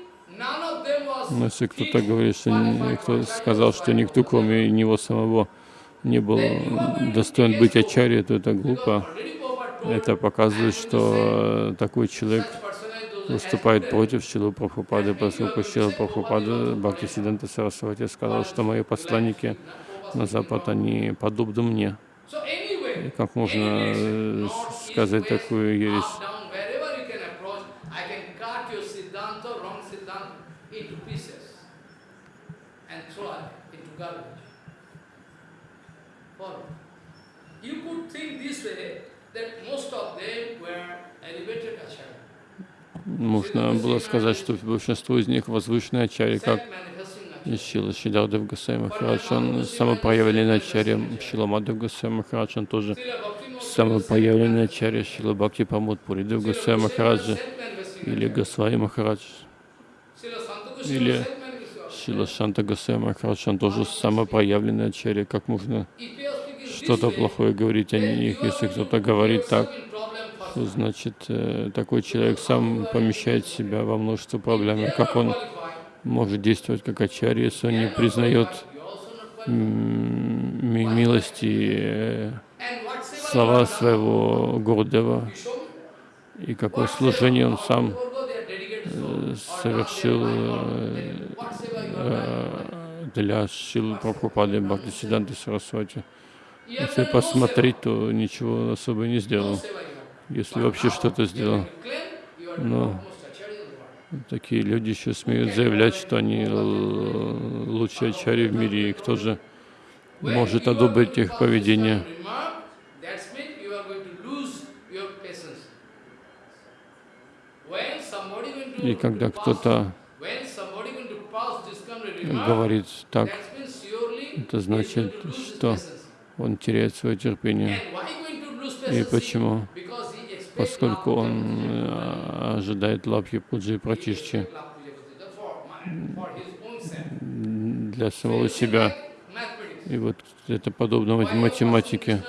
Но если кто-то говорит, что кто сказал, что никто, кроме него самого, не был достоин быть ачарьей, то это глупо. Это показывает, что э, такой человек выступает против Шилу Прабхупады, поскольку Шилу Прабхупада Бхакти Сиданта Сарасвати сказал, что мои посланники на Запад, они подобны мне. И как можно э, сказать такую ересь? Можно было сказать, что большинство из них возвышенные ачари, как Шила Шидардев Гасай Махарадж, он самопроявленный ачарья, Шила Мадхав Гасай Махарадж, он тоже самопроявленный ачарья, Шила Бхакти Памуд Пуридев Гасай Махараджа, или Гасвай Махарадж, или Шила Шанта Гасай Махарадж, он тоже самопроявленный ачарья, как можно что-то плохое говорить о них. Если кто-то говорит так, то значит э, такой человек сам помещает себя во множество проблем. как он может действовать как ачарья, если он не признает милости э, слова своего Гордева и какое служение он сам э, совершил для Шилы Прабхупады Бхактисиданты Сарасвати. Если посмотреть, то ничего особо не сделал, если вообще что-то сделал. Но такие люди еще смеют заявлять, что они лучшие ачари в мире, и кто же может одобрить их поведение?
И когда кто-то
говорит так, это значит, что он теряет свое терпение. И почему? Поскольку он э, ожидает лапья пуджи и пратишчи для самого себя. И вот это подобно математике.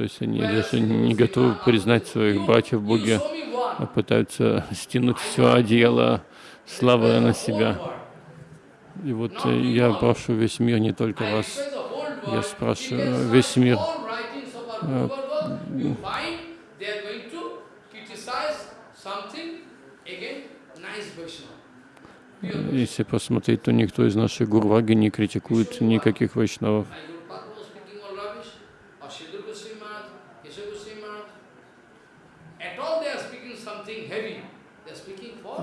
То есть они даже не готовы признать своих братьев в Боге, а пытаются стянуть все одеяло славы на себя. И вот э, я прошу весь мир, не только вас, я спрашиваю весь мир, э, если посмотреть, то никто из наших гурваги не критикует никаких вайшнавов.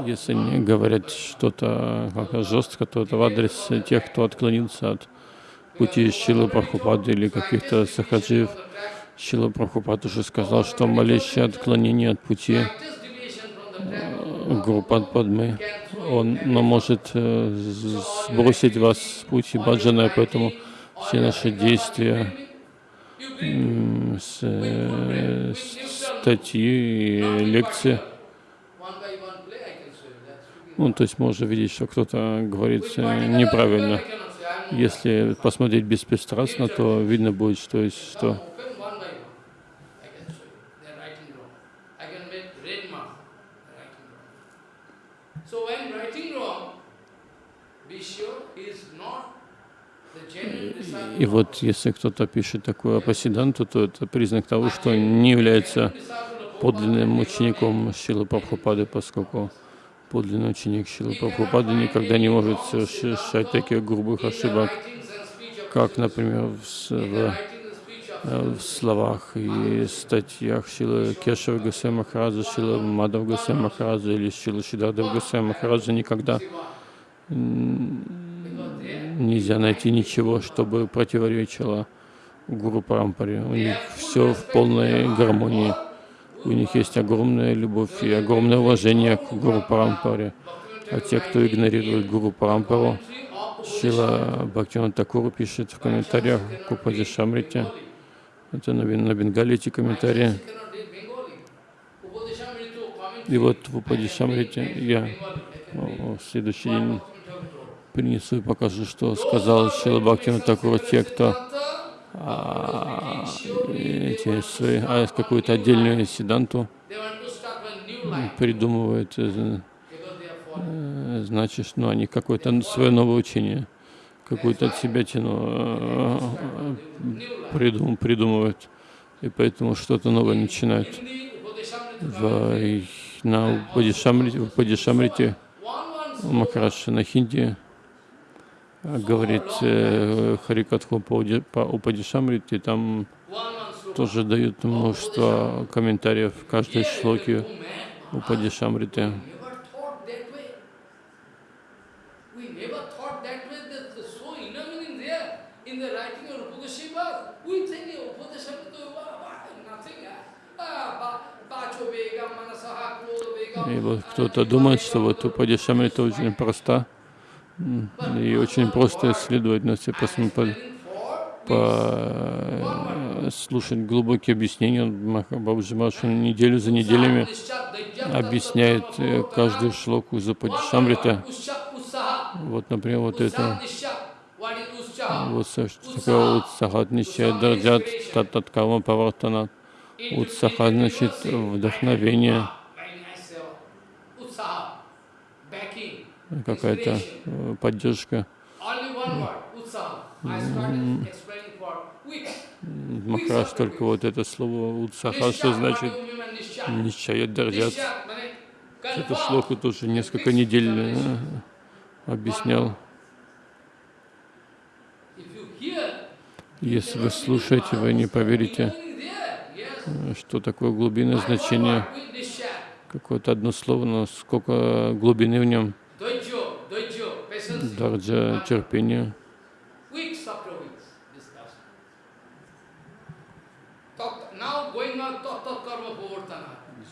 если они говорят что-то жестко, то это в адрес тех, кто отклонился от пути Шилы Прабхупады или каких-то сахаджиев. Шила Прабхупад уже сказал, что малейшее отклонение от пути э, группа Падмы, он может э, сбросить вас с пути баджана, поэтому все наши действия, э, с, статьи и лекции ну, то есть можно видеть, что кто-то говорит неправильно. Если посмотреть беспристрастно, то видно будет, что есть что. И вот если кто-то пишет такую апасиданту, то это признак того, что не является подлинным учеником Силы Прабхупады, поскольку подлинный ученик Шилы Прабхупады никогда не может совершать таких грубых ошибок, как, например, в, в, э, в словах и статьях Шила Кешева Гасай Махараджа, Шила Мадав Гасай Махараджа или Шила Шидадав Гасай Махараджа никогда нельзя найти ничего, чтобы противоречило Гуру Парампаре. У них все в полной гармонии. У них есть огромная любовь и огромное уважение к Гуру Парампаре. А те, кто игнорирует Гуру Парампару, Шила Бхактина Такуру пишет в комментариях к Упаде Шамрите. Это на, на бенгалите комментарии. И вот в Упаде Шамрите я в следующий день принесу и покажу, что сказал Шила Бхактина Такуру те, кто а, эти свои, а какую-то отдельную седанту придумывают, э, э, значит, ну, они какое-то свое новое учение, какую-то от себя тяну э, придум, придумывают, и поэтому что-то новое начинают. В, на Падишамрите, в на хинди говорит э, Харикатху по Упадишамрите, там тоже дают множество комментариев в каждой шлоке у Падишамриты. И вот кто-то думает, что вот у Падишамрита очень просто и очень просто исследовать, но все посмотрят Э, слушать глубокие объяснения. Бабаджи Машин неделю за неделями объясняет э, каждую шлоку из Ападишамрита. Вот, например, вот это. Вот такое Утсахат Нищая Дарджат Тататкама Павартана. Утсахат значит вдохновение. Какая-то э, поддержка. Махараш только вот это слово "утсаха" что значит нищаят дардят. Это слово тоже несколько недель э, объяснял. Если вы слушаете, вы не поверите, э, что такое глубинное значение. Какое-то одно слово, но сколько глубины в нем. Дарджа терпения.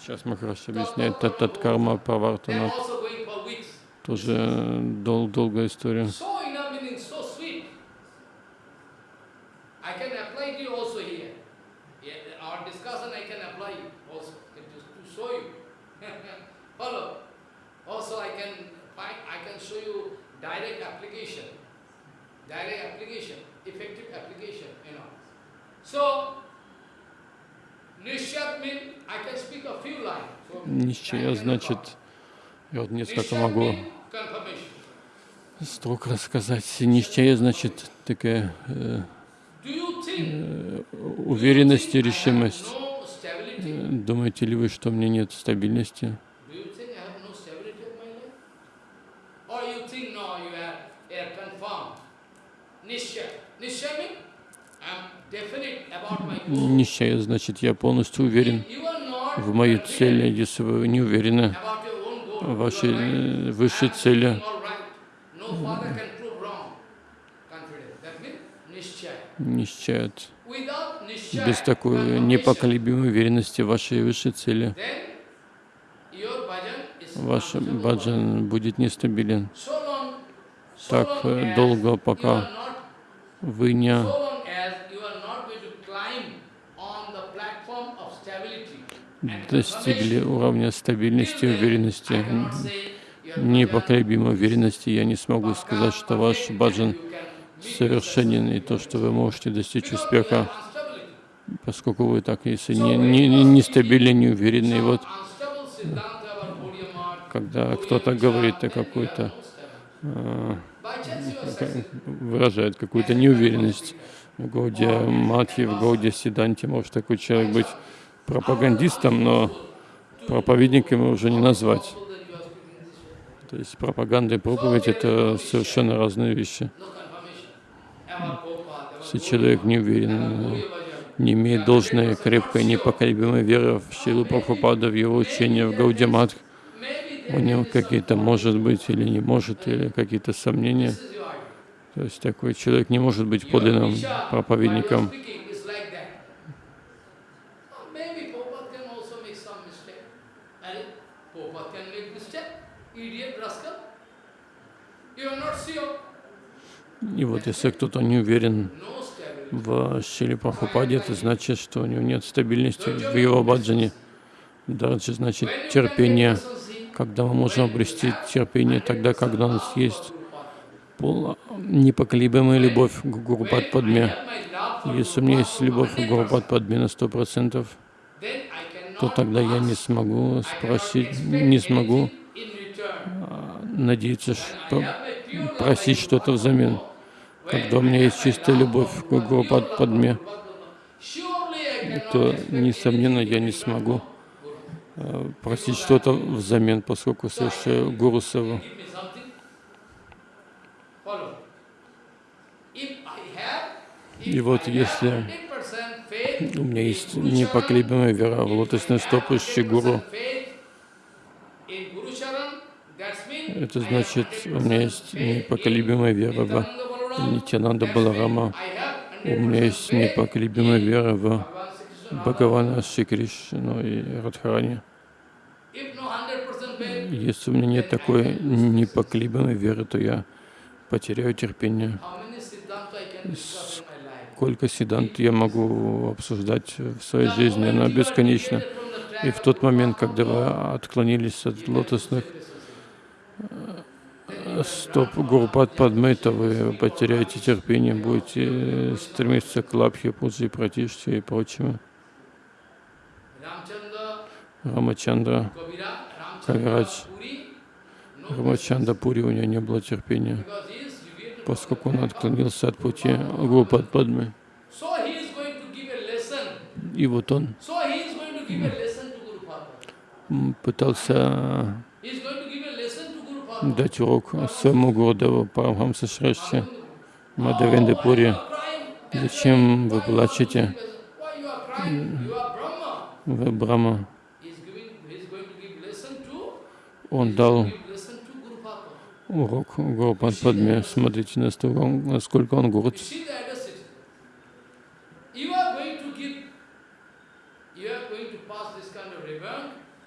Сейчас Махараш объясняет Татат Карма Павартана. Тоже э, дол долгая история. Нищая значит, я вот несколько могу строк рассказать. Нищая значит такая э, э, уверенность и решимость. Э, думаете ли вы, что у меня нет стабильности? нищая, значит, я полностью уверен в моей цели. Если вы не уверены в вашей э, высшей цели, нищает. Без такой непоколебимой уверенности в вашей высшей цели ваш баджан будет нестабилен так э, долго, пока вы не достигли уровня стабильности, и уверенности, непоколебимой уверенности, я не смогу сказать, что ваш баджан совершенен и то, что вы можете достичь успеха, поскольку вы так, если не, не, не, не стабильны, не уверены. И вот, когда кто-то говорит о какой-то, э, выражает какую-то неуверенность в Гауде Матхи, в Гауде Сиданте, может такой человек быть пропагандистом, но проповедником его уже не назвать. То есть пропаганда и проповедь — это совершенно разные вещи. Если человек не уверен, не имеет должной, крепкой, непоколебимой веры в силу Прабхупада, в его учения в Гаудиматх, у него какие-то, может быть, или не может, или какие-то сомнения. То есть такой человек не может быть подлинным проповедником. И вот если кто-то не уверен в Шиле Прабхупаде, это значит, что у него нет стабильности в его баджане. Дарджи значит терпение. Когда мы можем обрести терпение? Тогда, когда у нас есть пол, непоколебимая любовь к Гурупад Падме. Если у меня есть любовь к Гурупад Падме на сто процентов, то тогда я не смогу спросить, не смогу а, надеяться, что, просить что-то взамен когда у меня есть чистая любовь к Гурупадме, то, несомненно, я не смогу э, просить что-то взамен, поскольку совершаю Гуру Севу. И вот если у меня есть непоколебимая вера в лотосный стоп Шри Гуру, это значит, у меня есть непоколебимая вера в Нитянанда Баларама. У меня есть непоколебимая вера в Бхагавана Шри Кришну и Радхарани. Если у меня нет такой непоколебимой веры, то я потеряю терпение. Сколько сидант я могу обсуждать в своей жизни, она бесконечна. И в тот момент, когда вы отклонились от лотосных стоп Гурупад Падмейта, вы потеряете терпение, будете стремиться к лапхе, пуджи, пратиште и прочему. Рамачандра, Кавирадж, Рамачандра Пури, у него не было терпения, поскольку он отклонился от пути Гурупад Падмы. И вот он пытался дать урок своему Гурдеву Парамхамса Шреште Мадавендепури. Зачем вы плачете? Вы Брама. Он дал урок Гуру Смотрите, насколько он горд.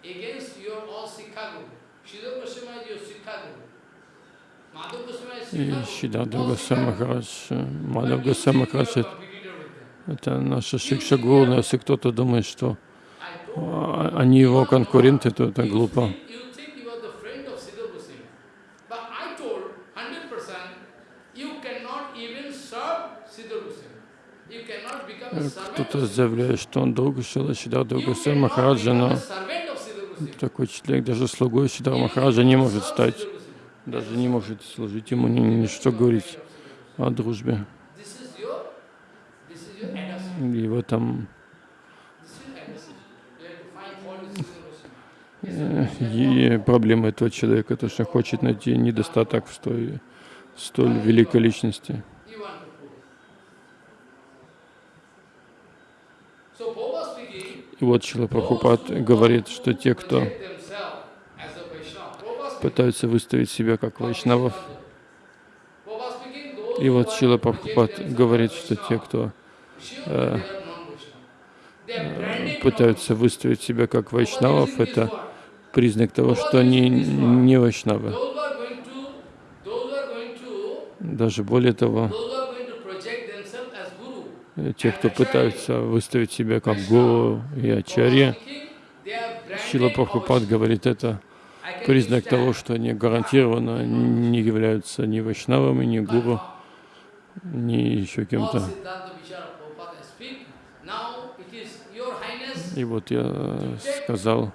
against your all Sikha Guru. Srila Goswami
и Шидаду Госамахарадж, Мадав Госамахарадж — это наша Шикша Гуру, но если кто-то думает, что а, они его конкуренты, то это глупо. Кто-то заявляет, что он друг Шила Шидаду Госамахараджа, но такой человек даже слугой Сидара Махараджа не может стать, даже не может служить ему, ни ни что говорить о дружбе. и Его там
э, и
проблема этого человека, то, что хочет найти недостаток в столь, столь великой личности. И вот Шила Прабхупад говорит, что те, кто пытаются выставить себя как вайшнавов, и вот Шила Прабхупад говорит, что те, кто э, пытаются выставить себя как вайшнавов, это признак того, что они не вайшнавы. Даже более того, те, кто пытаются выставить себя как гуру и ачарья. Шила Прабхупад говорит, это признак того, что они гарантированно не являются ни вайшнавами, ни гуру, ни еще кем-то. И вот я э, сказал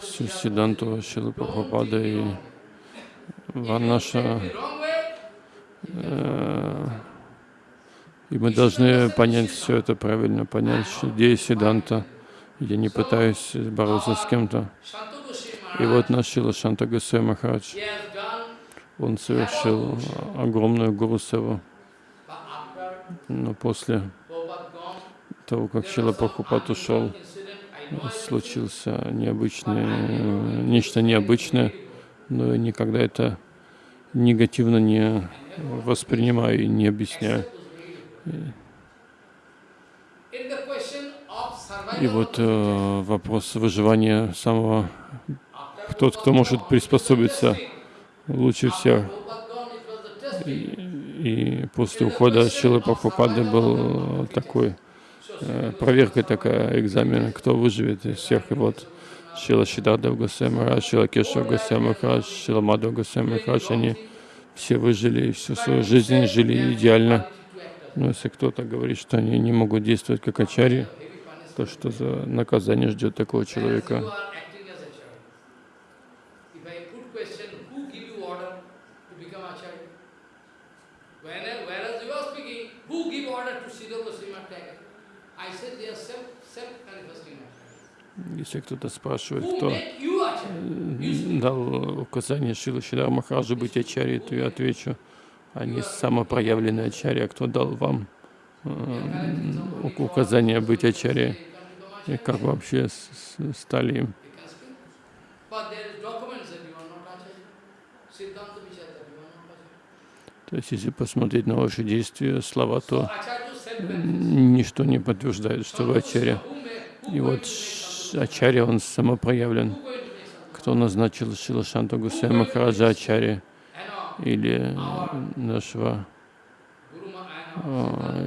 всю Сиданту Шилы Прабхупада и Ванаша э, и мы должны понять все это правильно, понять идеи Сиданта. Я не пытаюсь бороться с кем-то. И вот наш Шила Шанта Гусей Махарадж, он совершил огромную гурусеву. Но после того, как Шила Пахупат ушел, случился необычное, нечто необычное, но я никогда это негативно не воспринимаю и не объясняю. И вот э, вопрос выживания самого, тот, кто может приспособиться лучше всех. И, и после ухода Шилы Прабхупады был э, такой, э, проверка такая, экзамен, кто выживет из всех. И вот Шила Шидардав Госвай Махарадж, Шила Кешав Госвай Шила Мадхав Госвай они все выжили, всю свою жизнь жили идеально. Но ну, если кто-то говорит, что они не могут действовать как ачари, то что за наказание ждет такого человека?
Если кто-то спрашивает,
кто дал указание Шилы Шидар Махараджу быть ачари, то я отвечу, а не самопроявленный ачарья, кто дал вам э, указание быть ачарьей, и как вообще стали им. То есть, если посмотреть на ваши действия, слова, то ничто не подтверждает, что вы ачарья. И вот ачарья, он самопроявлен. Кто назначил Шилашанту Гусей Махараджа ачарья? или нашего а,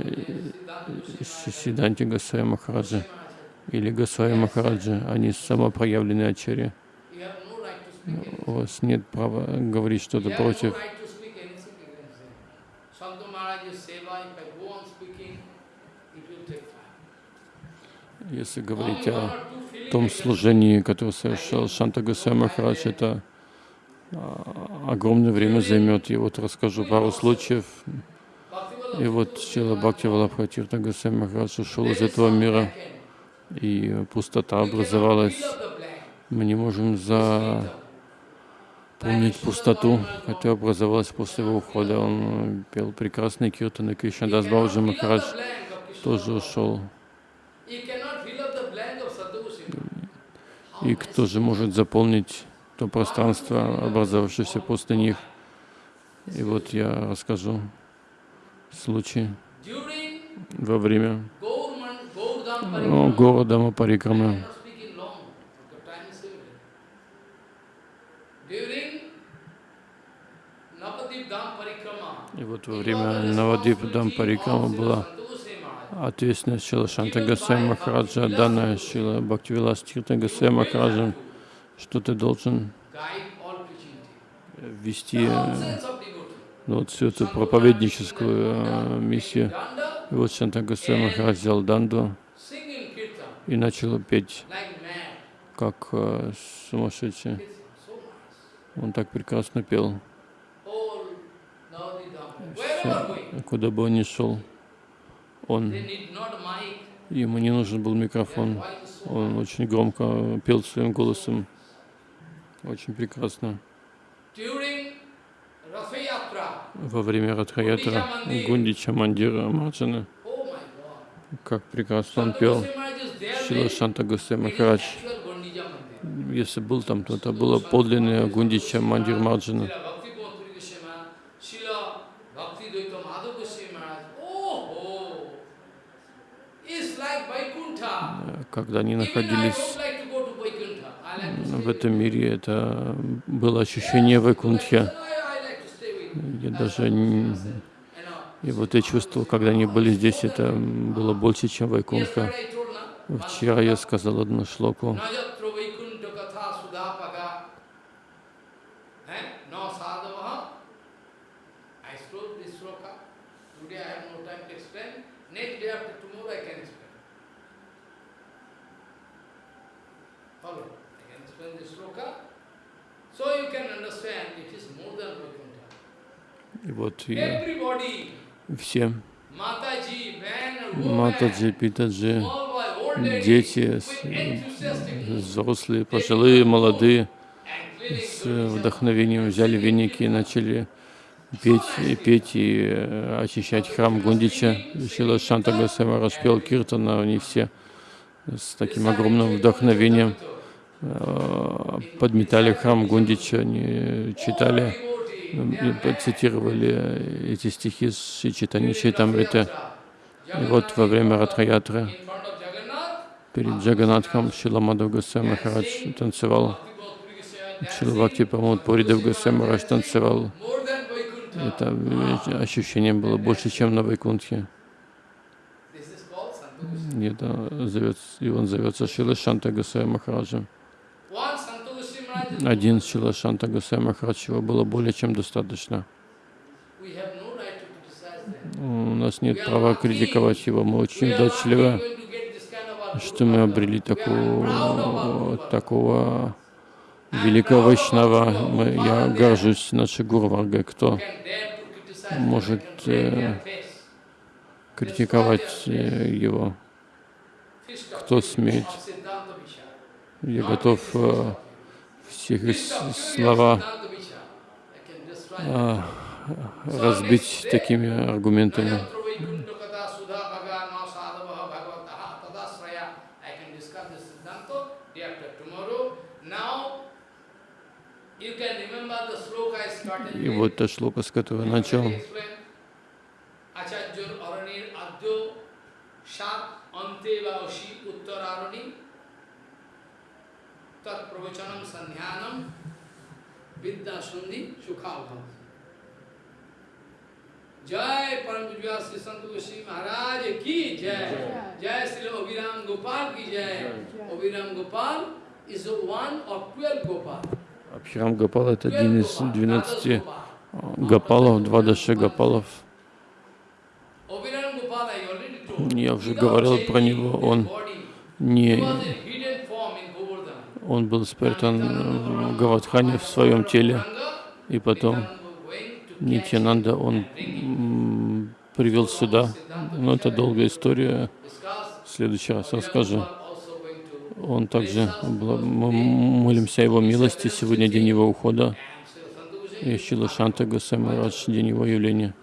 Сиданти Гасай Махараджа или Гасай Махараджа, они самопроявленные ачари. У вас нет права говорить что-то против. Если говорить о том служении, которое совершал Шанта Гасай Махарадж, это а, огромное время займет. И вот расскажу пару случаев. И вот Шила Бхакти Валабхатирта Госвами Махарадж ушел из этого мира, и пустота образовалась. Мы не можем заполнить пустоту, которая образовалась после его ухода. Он пел прекрасные киртаны, Кришнадас Бабаджи Махарадж тоже ушел. И кто же может заполнить то пространство, образовавшееся после них. И вот я расскажу случай во время ну, города Мапарикрамы. И вот во время Навадип Дам парикама была ответственность Шила Шанта Гасай Махараджа, данная Шила Бхактивилас Тирта Гасай Махараджа что ты должен вести вот всю эту проповедническую э, миссию. И вот Шанта Госвами Махарадж взял данду и начал петь как э, сумасшедший. Он так прекрасно пел. Все, куда бы он ни шел, он, ему не нужен был микрофон. Он очень громко пел своим голосом. Очень прекрасно. Во время Радхаятра Гундича Мандира Амарджана, oh как прекрасно он пел, Шила Шанта Гусей Махарадж. Если был там, то это было подлинное Гундича Мандир Марджана. Когда они находились в этом мире, это было ощущение Вайкунтхи. Я даже не... И вот я чувствовал, когда они были здесь, это было больше, чем Вайкунтха. Вчера я сказал одну шлоку.
Вот я все Матаджи, Питаджи, дети, э,
взрослые, пожилые, молодые, с вдохновением взяли веники и начали петь, и петь э, и очищать храм Гундича. Шила Шанта Гасава распел Киртана, они все с таким огромным вдохновением э, подметали храм Гундича, они читали Э, цитировали э, эти стихи с Читани Чайтамрита. И вот во время Радхаятры перед Джаганатхом Шиламадов Гусей Махарадж танцевал, Шилавакти Памут Пуридов Гусей Махарадж танцевал. Это э, ощущение было больше, чем на Вайкунтхе. И, это зовется, и он зовется Шила Шанта Гусей Махараджем один Шила Шанта Гусей Махарачева было более чем достаточно. У нас нет права критиковать его, мы очень удачливы что мы обрели такого, такого великого Вайшнава. Мы, я горжусь нашей Гурвангой, кто может э, критиковать э, его, кто смеет. Я готов э, всех слова а, разбить такими аргументами. И вот та шлока, с которой начал. Acharya Aranir Adyo Shat
Ante Vaoshi Uttararani Tat pravachanam sandhyanam vidya sandhi sukhabhavam. जय परम विद्या श्री संत गोस्वी महाराज की जय जय श्री अभिराम गोपाल की जय अभिराम Gopal is one of 12 Gopal.
Абхирам Гопал это один из 12 Гопалов, два даши Гопалов. Я уже говорил про него, он не он был спрятан в э, Гавадхане в своем теле. И потом Нитянанда он привел сюда. Но ну, это долгая история. В следующий раз расскажу. Он также, мы молимся его милости, сегодня день его ухода. И Шила Шанта Гасамарадж, день его явления.